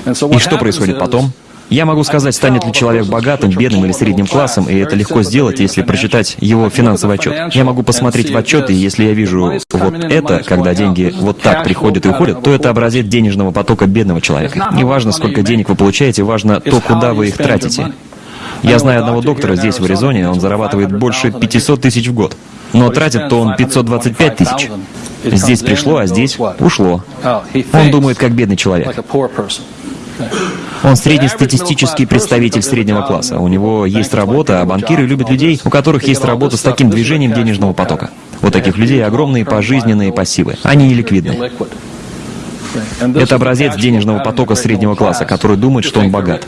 И что происходит потом? Я могу сказать, станет ли человек богатым, бедным или средним классом, и это легко сделать, если прочитать его финансовый отчет. Я могу посмотреть в отчет, и если я вижу вот это, когда деньги вот так приходят и уходят, то это образец денежного потока бедного человека. Не важно, сколько денег вы получаете, важно то, куда вы их тратите. Я знаю одного доктора здесь, в Аризоне, он зарабатывает больше 500 тысяч в год. Но тратит-то он 525 тысяч. Здесь пришло, а здесь ушло. Он думает, как бедный человек. Он среднестатистический представитель среднего класса. У него есть работа, а банкиры любят людей, у которых есть работа с таким движением денежного потока. У таких людей огромные пожизненные пассивы. Они не ликвидны. Это образец денежного потока среднего класса, который думает, что он богат.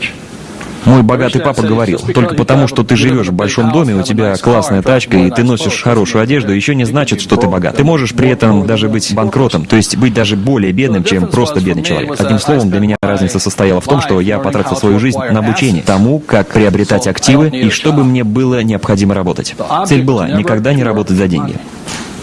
Мой богатый папа говорил, только потому, что ты живешь в большом доме, у тебя классная тачка, и ты носишь хорошую одежду, еще не значит, что ты богат. Ты можешь при этом даже быть банкротом, то есть быть даже более бедным, чем просто бедный человек. Одним словом, для меня разница состояла в том, что я потратил свою жизнь на обучение тому, как приобретать активы и чтобы мне было необходимо работать. Цель была никогда не работать за деньги.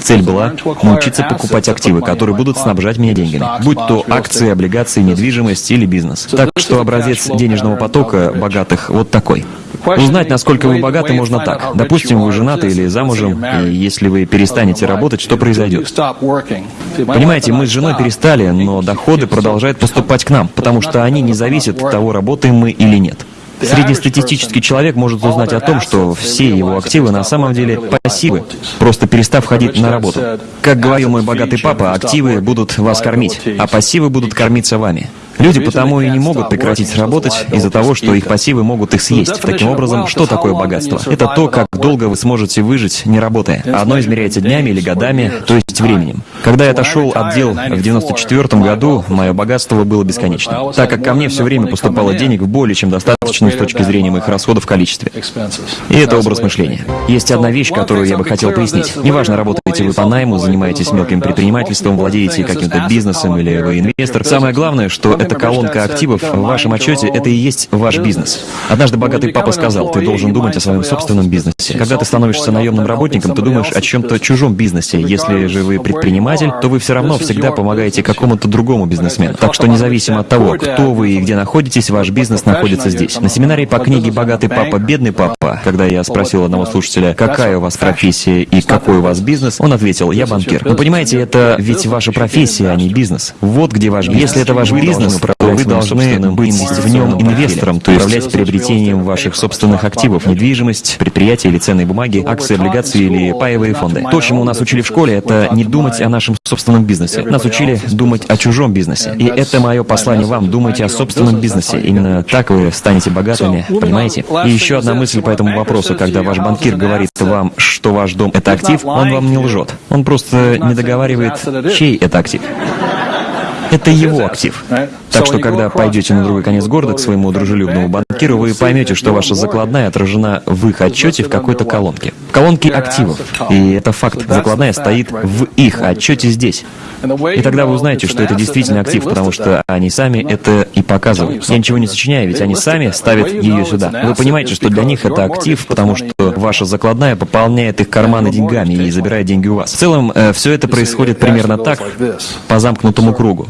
Цель была научиться покупать активы, которые будут снабжать меня деньгами, будь то акции, облигации, недвижимость или бизнес. Так что образец денежного потока богатых вот такой. Узнать, насколько вы богаты, можно так. Допустим, вы женаты или замужем, и если вы перестанете работать, что произойдет? Понимаете, мы с женой перестали, но доходы продолжают поступать к нам, потому что они не зависят от того, работаем мы или нет. Среднестатистический человек может узнать о том, что все его активы на самом деле пассивы, просто перестав ходить на работу. Как говорил мой богатый папа, активы будут вас кормить, а пассивы будут кормиться вами. Люди потому и не могут прекратить работать из-за того, что их пассивы могут их съесть. Таким образом, что такое богатство? Это то, как долго вы сможете выжить, не работая. Одно измеряется днями или годами, то есть временем. Когда я отошел от дел в 94 году, мое богатство было бесконечным, так как ко мне все время поступало денег в более чем достаточно с точки зрения моих расходов в количестве. И это образ мышления. Есть одна вещь, которую я бы хотел пояснить. Неважно, работаете вы по найму, занимаетесь мелким предпринимательством, владеете каким-то бизнесом или вы инвестор. Самое главное, что это колонка активов в вашем отчете, это и есть ваш бизнес. Однажды богатый папа сказал, ты должен думать о своем собственном бизнесе. Когда ты становишься наемным работником, ты думаешь о чем-то чужом бизнесе. Если же вы предприниматель, то вы все равно всегда помогаете какому-то другому бизнесмену. Так что независимо от того, кто вы и где находитесь, ваш бизнес находится здесь. На семинаре по книге «Богатый папа, бедный папа», когда я спросил одного слушателя, какая у вас профессия и какой у вас бизнес, он ответил, я банкир. Вы понимаете, это ведь ваша профессия, а не бизнес. Вот где ваш бизнес. Если это ваш бизнес, вы должны быть в нем инвестором, то есть управлять приобретением ваших собственных активов, недвижимость, предприятия или ценные бумаги, акции, облигации или паевые фонды. То, чему нас учили в школе, это не думать о нашем собственном бизнесе. Нас учили думать о чужом бизнесе. И это мое послание вам. Думайте о собственном бизнесе. Именно так вы станете богатыми, понимаете? И еще одна мысль по этому вопросу. Когда ваш банкир говорит вам, что ваш дом — это актив, он вам не лжет. Он просто не договаривает, чей это актив. Это его актив. Так что, когда пойдете на другой конец города к своему дружелюбному банкиру, вы поймете, что ваша закладная отражена в их отчете в какой-то колонке. В колонке активов. И это факт. Закладная стоит в их отчете здесь. И тогда вы узнаете, что это действительно актив, потому что они сами это и показывают. Я ничего не сочиняю, ведь они сами ставят ее сюда. Вы понимаете, что для них это актив, потому что ваша закладная пополняет их карманы деньгами и забирает деньги у вас. В целом, э, все это происходит примерно так, по замкнутому кругу.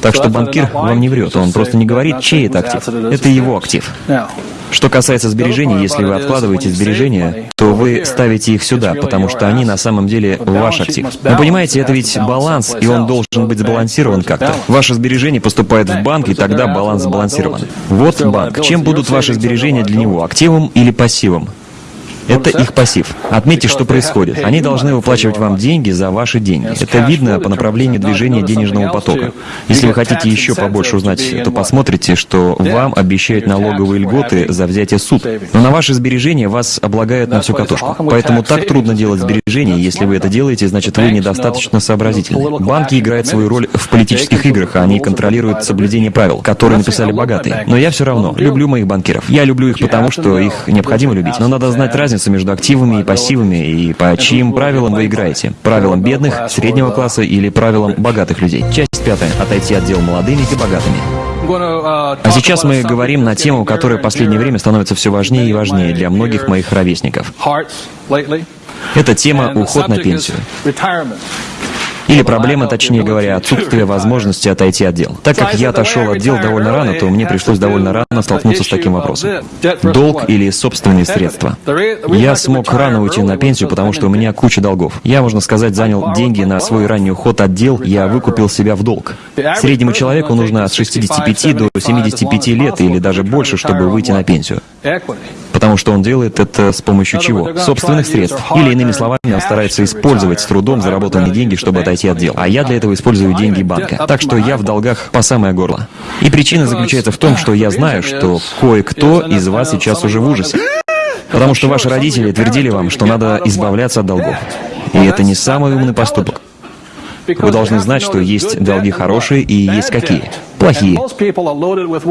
Так что банкир вам не врет, он просто не говорит, чей это актив. Это его актив. Что касается сбережений, если вы откладываете сбережения, то вы ставите их сюда, потому что они на самом деле ваш актив. Вы понимаете, это ведь баланс, и он должен быть сбалансирован как-то. Ваши сбережения поступают в банк, и тогда баланс сбалансирован. Вот банк. Чем будут ваши сбережения для него, активом или пассивом? Это их пассив. Отметьте, что происходит. Они должны выплачивать вам деньги за ваши деньги. Это видно по направлению движения денежного потока. Если вы хотите еще побольше узнать, то посмотрите, что вам обещают налоговые льготы за взятие суд. Но на ваши сбережения вас облагают на всю катушку. Поэтому так трудно делать сбережения. Если вы это делаете, значит вы недостаточно сообразительны. Банки играют свою роль в политических играх, а они контролируют соблюдение правил, которые написали богатые. Но я все равно люблю моих банкиров. Я люблю их потому, что их необходимо любить. Но надо знать разницу разница между активами и пассивами, и по чьим правилам вы играете? Правилам бедных, среднего класса или правилам богатых людей? Часть пятая. Отойти от дел молодыми и богатыми. А сейчас мы говорим на тему, которая в последнее время становится все важнее и важнее для многих моих ровесников. Это тема «Уход на пенсию». Или проблема, точнее говоря, отсутствие возможности отойти от дел. Так как я отошел от дел довольно рано, то мне пришлось довольно рано столкнуться с таким вопросом. Долг или собственные средства. Я смог рано уйти на пенсию, потому что у меня куча долгов. Я, можно сказать, занял деньги на свой ранний уход от дел, я выкупил себя в долг. Среднему человеку нужно от 65 до 75 лет или даже больше, чтобы выйти на пенсию. Потому что он делает это с помощью чего? Собственных средств. Или иными словами, он старается использовать с трудом заработанные деньги, чтобы отойти от дел. А я для этого использую деньги банка. Так что я в долгах по самое горло. И причина заключается в том, что я знаю, что кое-кто из вас сейчас уже в ужасе. Потому что ваши родители твердили вам, что надо избавляться от долгов. И это не самый умный поступок. Вы должны знать, что есть долги хорошие и есть какие. Плохие.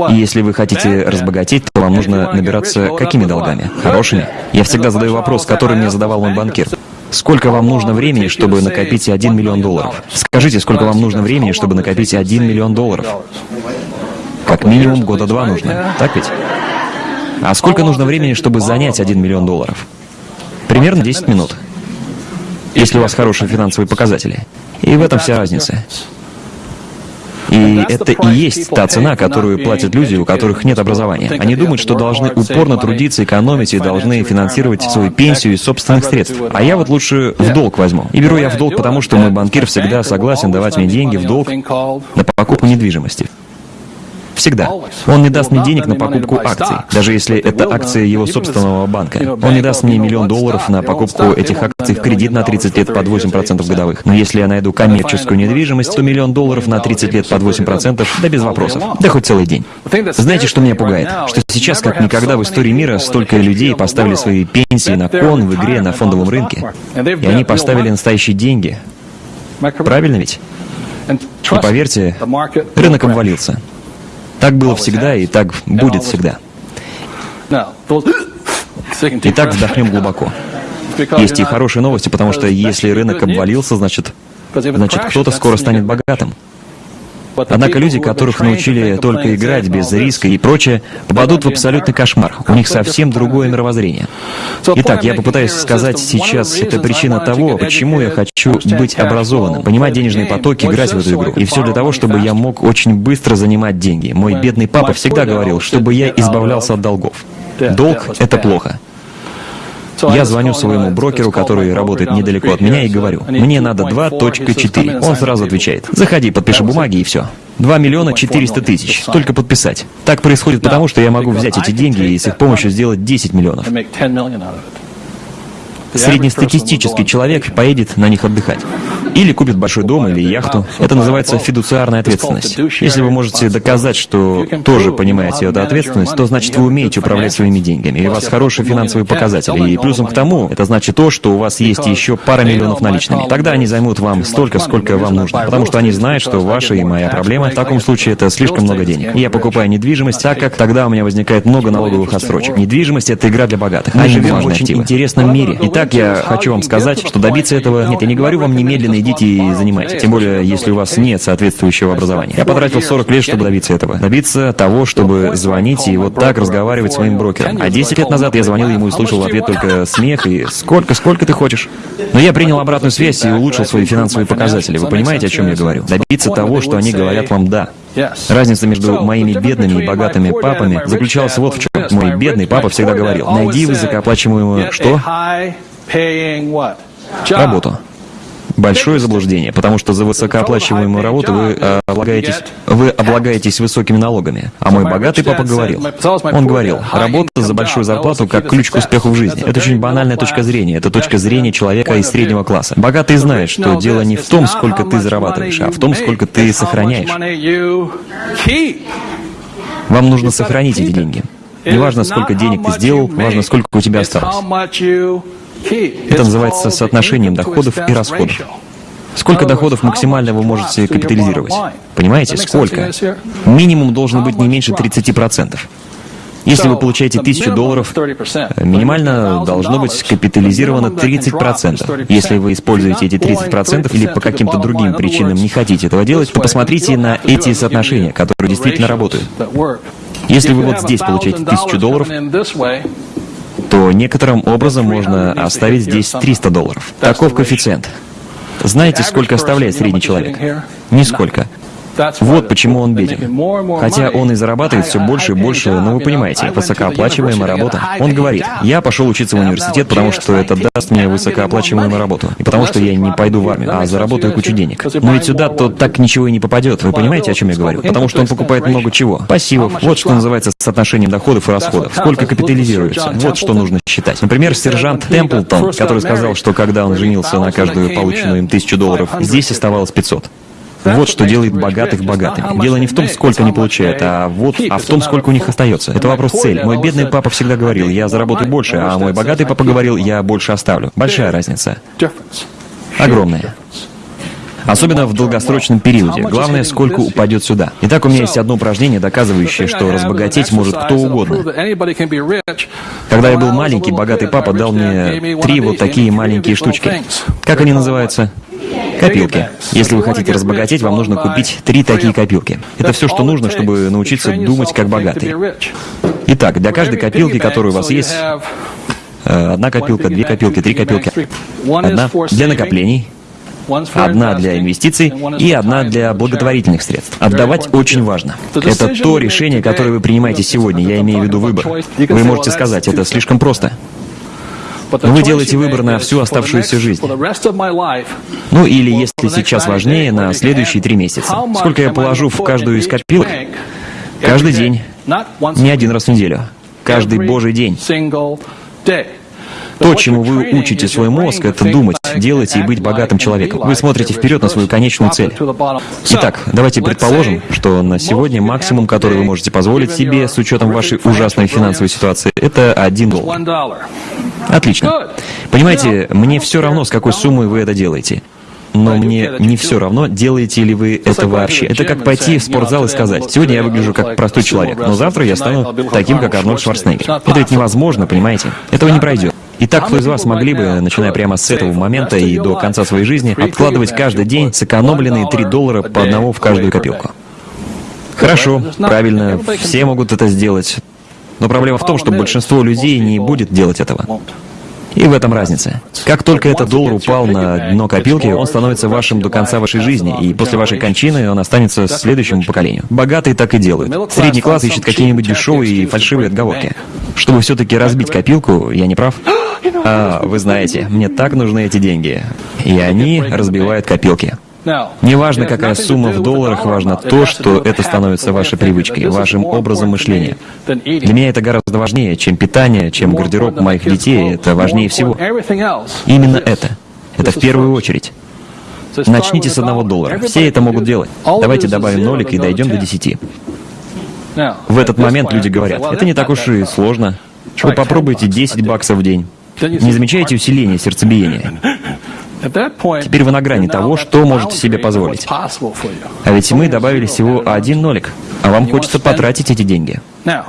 И если вы хотите разбогатеть, то вам нужно набираться какими долгами? Хорошими? Я всегда задаю вопрос, который мне задавал мой банкир. Сколько вам нужно времени, чтобы накопить 1 миллион долларов? Скажите, сколько вам нужно времени, чтобы накопить 1 миллион долларов? Как минимум года два нужно, так ведь? А сколько нужно времени, чтобы занять 1 миллион долларов? Примерно 10 минут. Если у вас хорошие финансовые показатели. И в этом вся разница. И это и есть та цена, которую платят люди, у которых нет образования. Они думают, что должны упорно трудиться, экономить и должны финансировать свою пенсию из собственных средств. А я вот лучше в долг возьму. И беру я в долг, потому что мой банкир всегда согласен давать мне деньги в долг на покупку недвижимости. Всегда. Он не даст мне денег на покупку акций, даже если это акции его собственного банка. Он не даст мне миллион долларов на покупку этих акций в кредит на 30 лет под 8% годовых. Но если я найду коммерческую недвижимость, то миллион долларов на 30 лет под 8%, да без вопросов. Да хоть целый день. Знаете, что меня пугает? Что сейчас, как никогда в истории мира, столько людей поставили свои пенсии на кон в игре на фондовом рынке. И они поставили настоящие деньги. Правильно ведь? И поверьте, рынок обвалился. Так было всегда и так будет всегда. Итак, вздохнем глубоко. Есть и хорошие новости, потому что если рынок обвалился, значит, значит кто-то скоро станет богатым. Однако люди, которых научили только играть без риска и прочее, попадут в абсолютный кошмар. У них совсем другое мировоззрение. Итак, я попытаюсь сказать сейчас, это причина того, почему я хочу быть образованным, понимать денежные потоки, играть в эту игру. И все для того, чтобы я мог очень быстро занимать деньги. Мой бедный папа всегда говорил, чтобы я избавлялся от долгов. Долг — это плохо. Я звоню своему брокеру, который работает недалеко от меня, и говорю, мне надо 2.4. Он сразу отвечает, заходи, подпиши бумаги и все. 2 миллиона 400 тысяч. Только подписать. Так происходит потому, что я могу взять эти деньги и с их помощью сделать 10 миллионов. Среднестатистический человек поедет на них отдыхать. Или купит большой дом или яхту. Это называется фидуциарная ответственность. Если вы можете доказать, что тоже понимаете эту ответственность, то значит вы умеете управлять своими деньгами, и у вас хорошие финансовые показатели. И плюсом к тому, это значит то, что у вас есть еще пара миллионов наличными. Тогда они займут вам столько, сколько вам нужно, потому что они знают, что ваша и моя проблема в таком случае это слишком много денег. И я покупаю недвижимость, так как тогда у меня возникает много налоговых отсрочек. Недвижимость — это игра для богатых. Мы живем в очень интересном мире. Итак, я хочу вам сказать, что добиться этого... Нет, я не говорю вам немедленно идите и занимайтесь. Тем более, если у вас нет соответствующего образования. Я потратил 40 лет, чтобы добиться этого. Добиться того, чтобы звонить и вот так разговаривать с своим брокером. А 10 лет назад я звонил ему и слышал в ответ только смех и «Сколько, сколько ты хочешь?» Но я принял обратную связь и улучшил свои финансовые показатели. Вы понимаете, о чем я говорю? Добиться того, что они говорят вам «да». Разница между моими бедными и богатыми папами заключалась вот в чем. Мой бедный папа всегда говорил, найди высокооплачиваемую что? Работу большое заблуждение, потому что за высокооплачиваемую работу вы э, облагаетесь, вы облагаетесь высокими налогами. А мой богатый папа говорил, он говорил, работа за большую зарплату как ключ к успеху в жизни. Это очень банальная точка зрения, это точка зрения человека из среднего класса. Богатый знает, что дело не в том, сколько ты зарабатываешь, а в том, сколько ты сохраняешь. Вам нужно сохранить эти деньги. Неважно, сколько денег ты сделал, важно, сколько у тебя осталось. Это называется соотношением доходов и расходов. Сколько доходов максимально вы можете капитализировать? Понимаете, сколько? Минимум должен быть не меньше 30%. Если вы получаете 1000 долларов, минимально должно быть капитализировано 30%. Если вы используете эти 30% или по каким-то другим причинам не хотите этого делать, то посмотрите на эти соотношения, которые действительно работают. Если вы вот здесь получаете 1000 долларов, то некоторым образом можно оставить здесь 300 долларов. Таков коэффициент. Знаете, сколько оставляет средний человек? Нисколько. Вот почему он беден. Хотя он и зарабатывает все больше и больше, но вы понимаете, высокооплачиваемая работа. Он говорит, я пошел учиться в университет, потому что это даст мне высокооплачиваемую работу. И потому что я не пойду в армию, а заработаю кучу денег. Но ведь сюда то так ничего и не попадет. Вы понимаете, о чем я говорю? Потому что он покупает много чего. Пассивов. Вот что называется соотношением доходов и расходов. Сколько капитализируется. Вот что нужно считать. Например, сержант Темплтон, который сказал, что когда он женился на каждую полученную им тысячу долларов, здесь оставалось 500. Вот что делает богатых богатыми. Дело не в том, сколько они получают, а вот, а в том, сколько у них остается. Это вопрос цели. Мой бедный папа всегда говорил, я заработаю больше, а мой богатый папа говорил, я больше оставлю. Большая разница. Огромная. Особенно в долгосрочном периоде. Главное, сколько упадет сюда. Итак, у меня есть одно упражнение, доказывающее, что разбогатеть может кто угодно. Когда я был маленький, богатый папа дал мне три вот такие маленькие штучки. Как они называются? Копилки. Если вы хотите разбогатеть, вам нужно купить три такие копилки. Это все, что нужно, чтобы научиться думать как богатый. Итак, для каждой копилки, которая у вас есть, э, одна копилка, две копилки, три копилки. Одна для накоплений, одна для инвестиций и одна для благотворительных средств. Отдавать очень важно. Это то решение, которое вы принимаете сегодня, я имею в виду выбор. Вы можете сказать, это слишком просто. Вы делаете выбор на всю оставшуюся жизнь. Ну или, если сейчас важнее, на следующие три месяца. Сколько я положу в каждую из копилок? Каждый день. Не один раз в неделю. Каждый божий день. То, чему вы учите свой мозг, это думать, делать и быть богатым человеком. Вы смотрите вперед на свою конечную цель. Итак, давайте предположим, что на сегодня максимум, который вы можете позволить себе с учетом вашей ужасной финансовой ситуации, это 1 доллар. Отлично. Понимаете, мне все равно, с какой суммой вы это делаете. Но мне не все равно, делаете ли вы это вообще. Это как пойти в спортзал и сказать, сегодня я выгляжу как простой человек, но завтра я стану таким, как Арнольд Шварценеггер. Это ведь невозможно, понимаете? Этого не пройдет. Итак, кто из вас могли бы, начиная прямо с этого момента и до конца своей жизни, откладывать каждый день сэкономленные 3 доллара по одному в каждую копилку? Хорошо, правильно, все могут это сделать. Но проблема в том, что большинство людей не будет делать этого. И в этом разница. Как только этот доллар упал на дно копилки, он становится вашим до конца вашей жизни, и после вашей кончины он останется следующему поколению. Богатые так и делают. Средний класс ищет какие-нибудь дешевые и фальшивые отговорки. Чтобы все-таки разбить копилку, я не прав? А, вы знаете, мне так нужны эти деньги. И они разбивают копилки. Неважно, какая сумма в долларах, важно то, что это становится вашей привычкой, вашим образом мышления. Для меня это гораздо важнее, чем питание, чем гардероб моих детей. Это важнее всего. Именно это. Это в первую очередь. Начните с одного доллара. Все это могут делать. Давайте добавим нолик и дойдем до десяти. В этот момент люди говорят, это не так уж и сложно. Вы попробуйте 10 баксов в день. Не замечаете усиления сердцебиения? Теперь вы на грани того, что можете себе позволить. А ведь мы добавили всего один нолик, а вам хочется потратить эти деньги.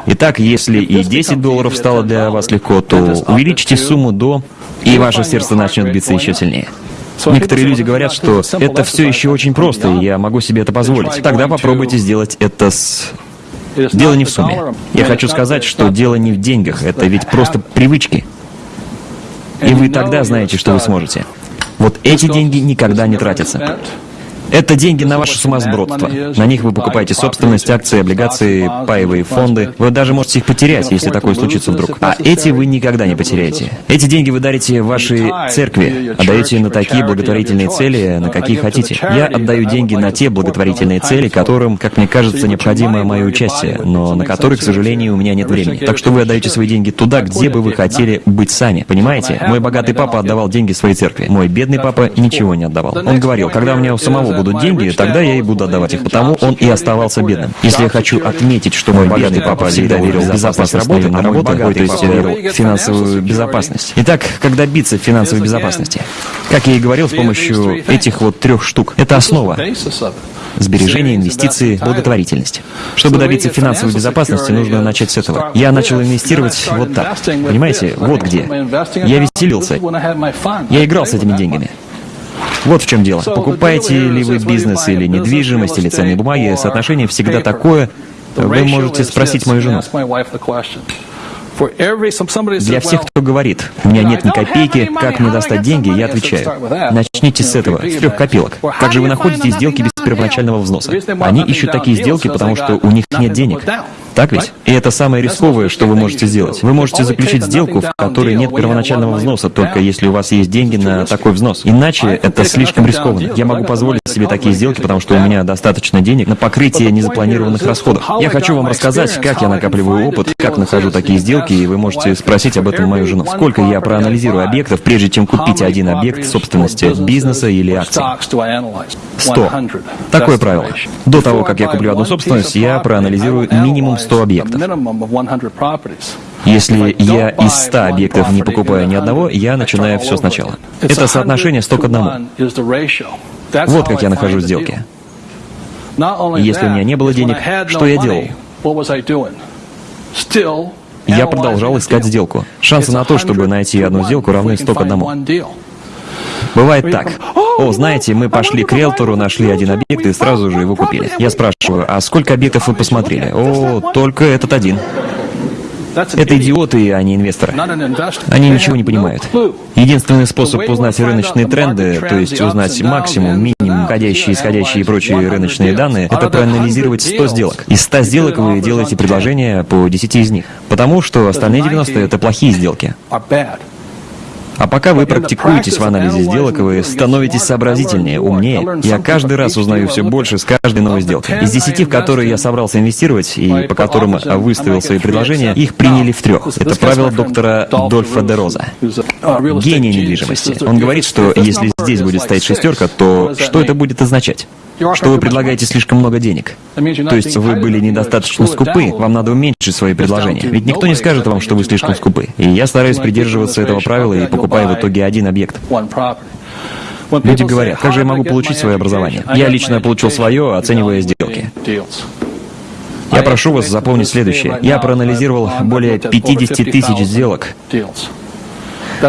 Итак, если и 10 долларов стало для вас легко, то увеличьте сумму до, и ваше сердце начнет биться еще сильнее. Некоторые люди говорят, что это все еще очень просто, и я могу себе это позволить. Тогда попробуйте сделать это с Дело не в сумме. Я хочу сказать, что дело не в деньгах, это ведь просто привычки. И вы тогда знаете, что вы сможете. Вот эти деньги никогда не тратятся. Это деньги на ваше сумасбродство. На них вы покупаете собственность, акции, облигации, паевые фонды. Вы даже можете их потерять, если такое случится вдруг. А эти вы никогда не потеряете. Эти деньги вы дарите вашей церкви, отдаете на такие благотворительные цели, на какие хотите. Я отдаю деньги на те благотворительные цели, которым, как мне кажется, необходимо мое участие, но на которые, к сожалению, у меня нет времени. Так что вы отдаете свои деньги туда, где бы вы хотели быть сами. Понимаете? Мой богатый папа отдавал деньги своей церкви. Мой бедный папа ничего не отдавал. Он говорил, когда у меня у самого будут деньги, тогда я и буду отдавать их. Потому он и оставался бедным. Если я хочу отметить, что мой бедный папа всегда верил в безопасность работы, на работу, то есть верил в финансовую безопасность. Итак, как добиться финансовой безопасности? Как я и говорил, с помощью этих вот трех штук. Это основа. Сбережения, инвестиции, благотворительность. Чтобы добиться финансовой безопасности, нужно начать с этого. Я начал инвестировать вот так. Понимаете, вот где. Я веселился. Я играл с этими деньгами. Вот в чем дело. Покупаете ли вы бизнес или недвижимость, или ценные бумаги, соотношение всегда такое, вы можете спросить мою жену. Для всех, кто говорит, у меня нет ни копейки, как мне достать деньги, я отвечаю, начните с этого, с трех копилок. Как же вы находите сделки без первоначального взноса? Они ищут такие сделки, потому что у них нет денег. Так ведь? И это самое рисковое, что вы можете сделать. Вы можете заключить сделку, в которой нет первоначального взноса, только если у вас есть деньги на такой взнос. Иначе это слишком рискованно. Я могу позволить себе такие сделки, потому что у меня достаточно денег на покрытие незапланированных расходов. Я хочу вам рассказать, как я накапливаю опыт, как нахожу такие сделки, и вы можете спросить об этом мою жену. Сколько я проанализирую объектов, прежде чем купить один объект собственности бизнеса или акций? Сто. Такое правило. До того, как я куплю одну собственность, я проанализирую минимум 100 объектов. Если я из 100 объектов не покупаю ни одного, я начинаю все сначала. Это соотношение 100 к одному. Вот как я нахожу сделки. Если у меня не было денег, что я делал? Я продолжал искать сделку. Шансы на то, чтобы найти одну сделку, равны 100 к одному. Бывает так. О, знаете, мы пошли к риэлтору, нашли один объект и сразу же его купили. Я спрашиваю, а сколько объектов вы посмотрели? О, только этот один. Это идиоты, а не инвесторы. Они ничего не понимают. Единственный способ узнать рыночные тренды, то есть узнать максимум, минимум, входящие, исходящие и прочие рыночные данные, это проанализировать 100 сделок. Из 100 сделок вы делаете предложения по 10 из них. Потому что остальные 90 — это плохие сделки. А пока вы практикуетесь в анализе сделок, вы становитесь сообразительнее, умнее. Я каждый раз узнаю все больше с каждой новой сделкой. Из десяти, в которые я собрался инвестировать и по которым выставил свои предложения, их приняли в трех. Это правило доктора Дольфа де Роза. Гений недвижимости. Он говорит, что если здесь будет стоять шестерка, то что это будет означать? что вы предлагаете слишком много денег. То есть вы были недостаточно скупы, вам надо уменьшить свои предложения. Ведь никто не скажет вам, что вы слишком скупы. И я стараюсь придерживаться этого правила и покупаю в итоге один объект. Люди говорят, как же я могу получить свое образование? Я лично получил свое, оценивая сделки. Я прошу вас запомнить следующее. Я проанализировал более 50 тысяч сделок.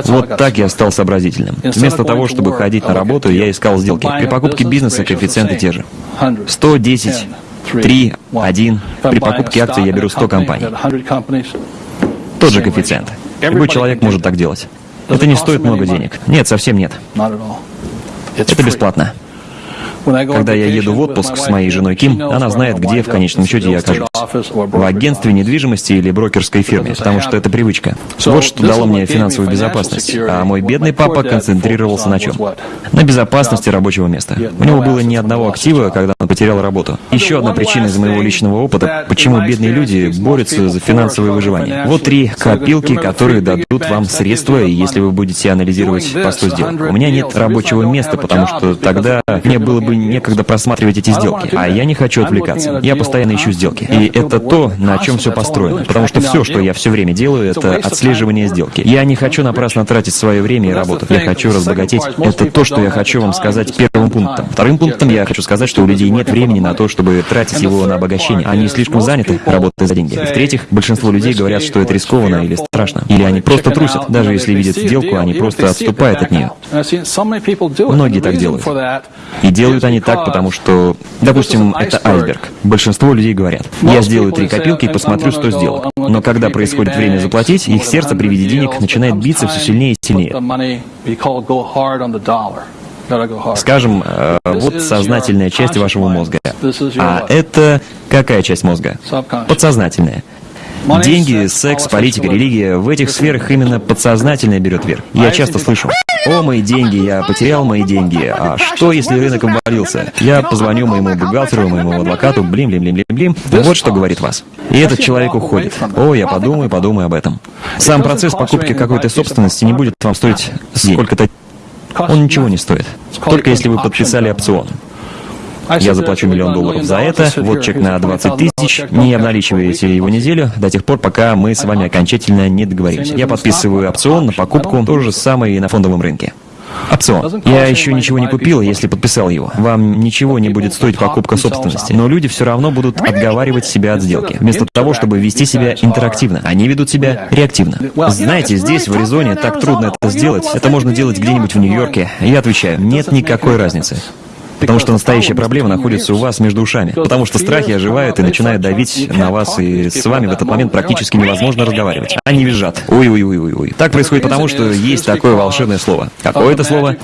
Вот так я стал сообразительным. Вместо того, чтобы ходить на работу, я искал сделки. При покупке бизнеса коэффициенты те же. 110, 3, 1. При покупке акций я беру 100 компаний. Тот же коэффициент. Любой человек может так делать. Это не стоит много денег. Нет, совсем нет. Это бесплатно. Когда я еду в отпуск с моей женой Ким, она знает, где в конечном счете я окажусь. В агентстве недвижимости или брокерской фирме, потому что это привычка. Вот что дало мне финансовую безопасность. А мой бедный папа концентрировался на чем? На безопасности рабочего места. У него было ни одного актива, когда он потерял работу. Еще одна причина из моего личного опыта, почему бедные люди борются за финансовое выживание. Вот три копилки, которые дадут вам средства, если вы будете анализировать по 100 сделок. У меня нет рабочего места, потому что тогда мне было бы некогда просматривать эти сделки. А я не хочу отвлекаться. Я постоянно ищу сделки. И это то, на чем все построено. Потому что все, что я все время делаю, это отслеживание сделки. Я не хочу напрасно тратить свое время и работу. Я хочу разбогатеть. Это то, что я хочу вам сказать первым пунктом. Вторым пунктом я хочу сказать, что у людей нет времени на то, чтобы тратить его на обогащение. Они слишком заняты, работая за деньги. В-третьих, большинство людей говорят, что это рискованно или страшно. Или они просто трусят. Даже если видят сделку, они просто отступают от нее. Многие так делают. И делают они так, потому что, допустим, это айсберг. Большинство людей говорят, я сделаю три копилки и посмотрю, что сделок. Но когда происходит время заплатить, их сердце при виде денег начинает биться все сильнее и сильнее. Скажем, э, вот сознательная часть вашего мозга. А это какая часть мозга? Подсознательная. Деньги, секс, политика, религия, в этих сферах именно подсознательное берет верх. Я часто слышу, о, мои деньги, я потерял мои деньги, а что, если рынок обвалился? Я позвоню моему бухгалтеру, моему адвокату, блин-блин-блин-блин-блин, вот что говорит вас. И этот человек уходит. О, я подумаю, подумаю об этом. Сам процесс покупки какой-то собственности не будет вам стоить сколько-то... Он ничего не стоит. Только если вы подписали опцион. Я заплачу миллион долларов за это, вот чек на 20 тысяч, не обналичиваете его неделю до тех пор, пока мы с вами окончательно не договоримся. Я подписываю опцион на покупку, то же самое и на фондовом рынке. Опцион. Я еще ничего не купил, если подписал его. Вам ничего не будет стоить покупка собственности, но люди все равно будут отговаривать себя от сделки, вместо того, чтобы вести себя интерактивно. Они ведут себя реактивно. Знаете, здесь, в Аризоне, так трудно это сделать. Это можно делать где-нибудь в Нью-Йорке. Я отвечаю, нет никакой разницы. Потому что настоящая проблема находится у вас между ушами. Потому что страхи оживают и начинают давить на вас, и с вами в этот момент практически невозможно разговаривать. Они визжат. Ой-ой-ой-ой-ой. Так происходит потому, что есть такое волшебное слово. Какое это слово?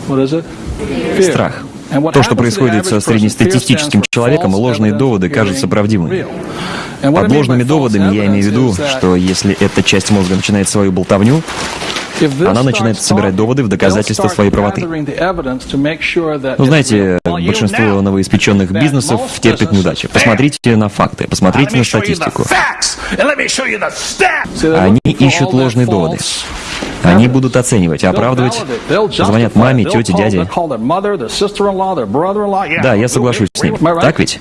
Страх. То, что происходит со среднестатистическим человеком, ложные доводы кажутся правдивыми. Под ложными доводами я имею в виду, что если эта часть мозга начинает свою болтовню, она начинает собирать доводы в доказательство своей правоты. Ну, знаете, большинство новоиспеченных бизнесов терпит неудачи. Посмотрите на факты, посмотрите на статистику. Они ищут ложные доводы. Они будут оценивать, оправдывать, звонят маме, тете, дяде. Да, я соглашусь с ним. Так ведь?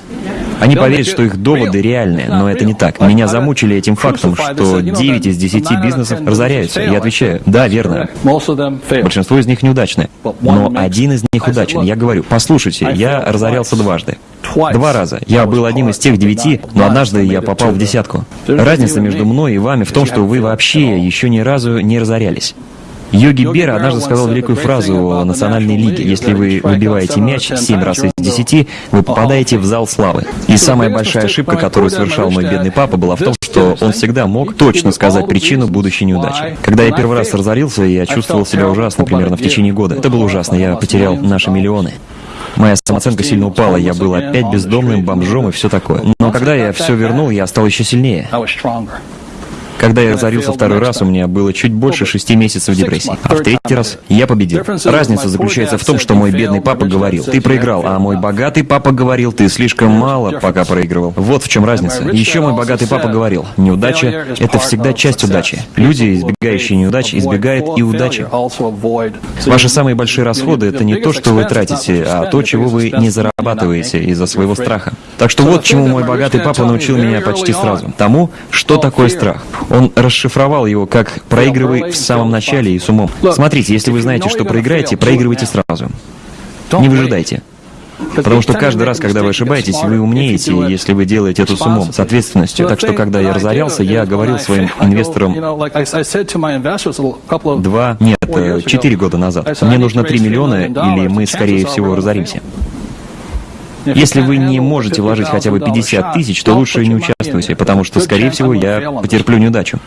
Они поверят, что их доводы реальные, но это не так. Меня замучили этим фактом, что 9 из 10 бизнесов разоряются. Я отвечаю, да, верно. Большинство из них неудачные. Но один из них удачен. Я говорю, послушайте, я разорялся дважды. Два раза. Я был одним из тех девяти, но однажды я попал в десятку. Разница между мной и вами в том, что вы вообще еще ни разу не разорялись. Йоги Бера однажды сказал великую фразу о национальной лиге. Если вы выбиваете мяч семь раз из десяти, вы попадаете в зал славы. И самая большая ошибка, которую совершал мой бедный папа, была в том, что он всегда мог точно сказать причину будущей неудачи. Когда я первый раз разорился, я чувствовал себя ужасно примерно в течение года. Это было ужасно, я потерял наши миллионы. Моя самооценка сильно упала, я был опять бездомным, бомжом и все такое. Но когда я все вернул, я стал еще сильнее. Когда я разорился второй раз, у меня было чуть больше шести месяцев депрессии. А в третий раз я победил. Разница заключается в том, что мой бедный папа говорил, ты проиграл, а мой богатый папа говорил, ты слишком мало пока проигрывал. Вот в чем разница. Еще мой богатый папа говорил, неудача — это всегда часть удачи. Люди, избегающие неудач, избегают и удачи. Ваши самые большие расходы — это не то, что вы тратите, а то, чего вы не зарабатываете из-за своего страха. Так что вот чему мой богатый папа научил меня почти сразу. Тому, что такое страх. Он расшифровал его как «проигрывай в самом начале и с умом». Смотрите, если вы знаете, что проиграете, проигрывайте сразу. Не выжидайте. Потому что каждый раз, когда вы ошибаетесь, вы умнеете, если вы делаете это с умом, с ответственностью. Так что, когда я разорялся, я говорил своим инвесторам. Два, нет, э, четыре года назад, мне нужно три миллиона, или мы, скорее всего, разоримся. Если вы не можете вложить хотя бы 50 тысяч, то лучше не участвуйте, потому что, скорее всего, я потерплю неудачу.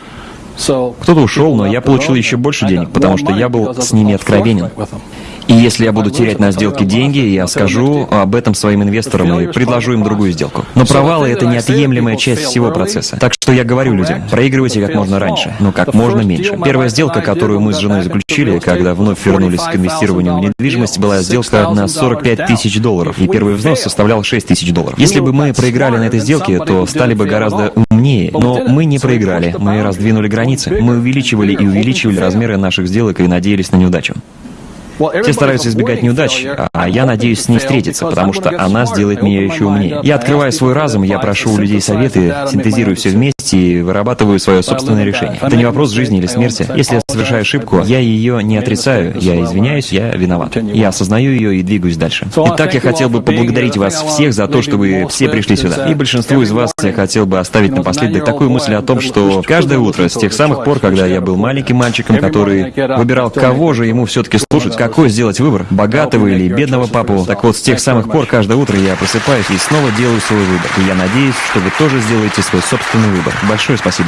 Кто-то ушел, но я получил еще больше денег, потому что я был с ними откровенен. И если я буду терять на сделке деньги, я скажу об этом своим инвесторам и предложу им другую сделку. Но провалы — это неотъемлемая часть всего процесса. Так что я говорю людям, проигрывайте как можно раньше, но как можно меньше. Первая сделка, которую мы с женой заключили, когда вновь вернулись к инвестированию в недвижимость, была сделка на 45 тысяч долларов, и первый взнос составлял 6 тысяч долларов. Если бы мы проиграли на этой сделке, то стали бы гораздо умнее, но мы не проиграли, мы раздвинули границы, мы увеличивали и увеличивали размеры наших сделок и надеялись на неудачу. Все стараются избегать неудач, а я надеюсь с ней встретиться, потому что она сделает меня еще умнее. Я открываю свой разум, я прошу у людей советы, синтезирую все вместе и вырабатываю свое собственное решение. Это не вопрос жизни или смерти. Если я совершаю ошибку, я ее не отрицаю, я извиняюсь, я виноват. Я осознаю ее и двигаюсь дальше. Итак, я хотел бы поблагодарить вас всех за то, что вы все пришли сюда. И большинству из вас я хотел бы оставить напоследок такую мысль о том, что каждое утро, с тех самых пор, когда я был маленьким мальчиком, который выбирал, кого же ему все-таки слушать, какой сделать выбор, богатого или бедного папу. Так вот, с тех самых пор каждое утро я просыпаюсь и снова делаю свой выбор. И я надеюсь, что вы тоже сделаете свой собственный выбор. Большое спасибо.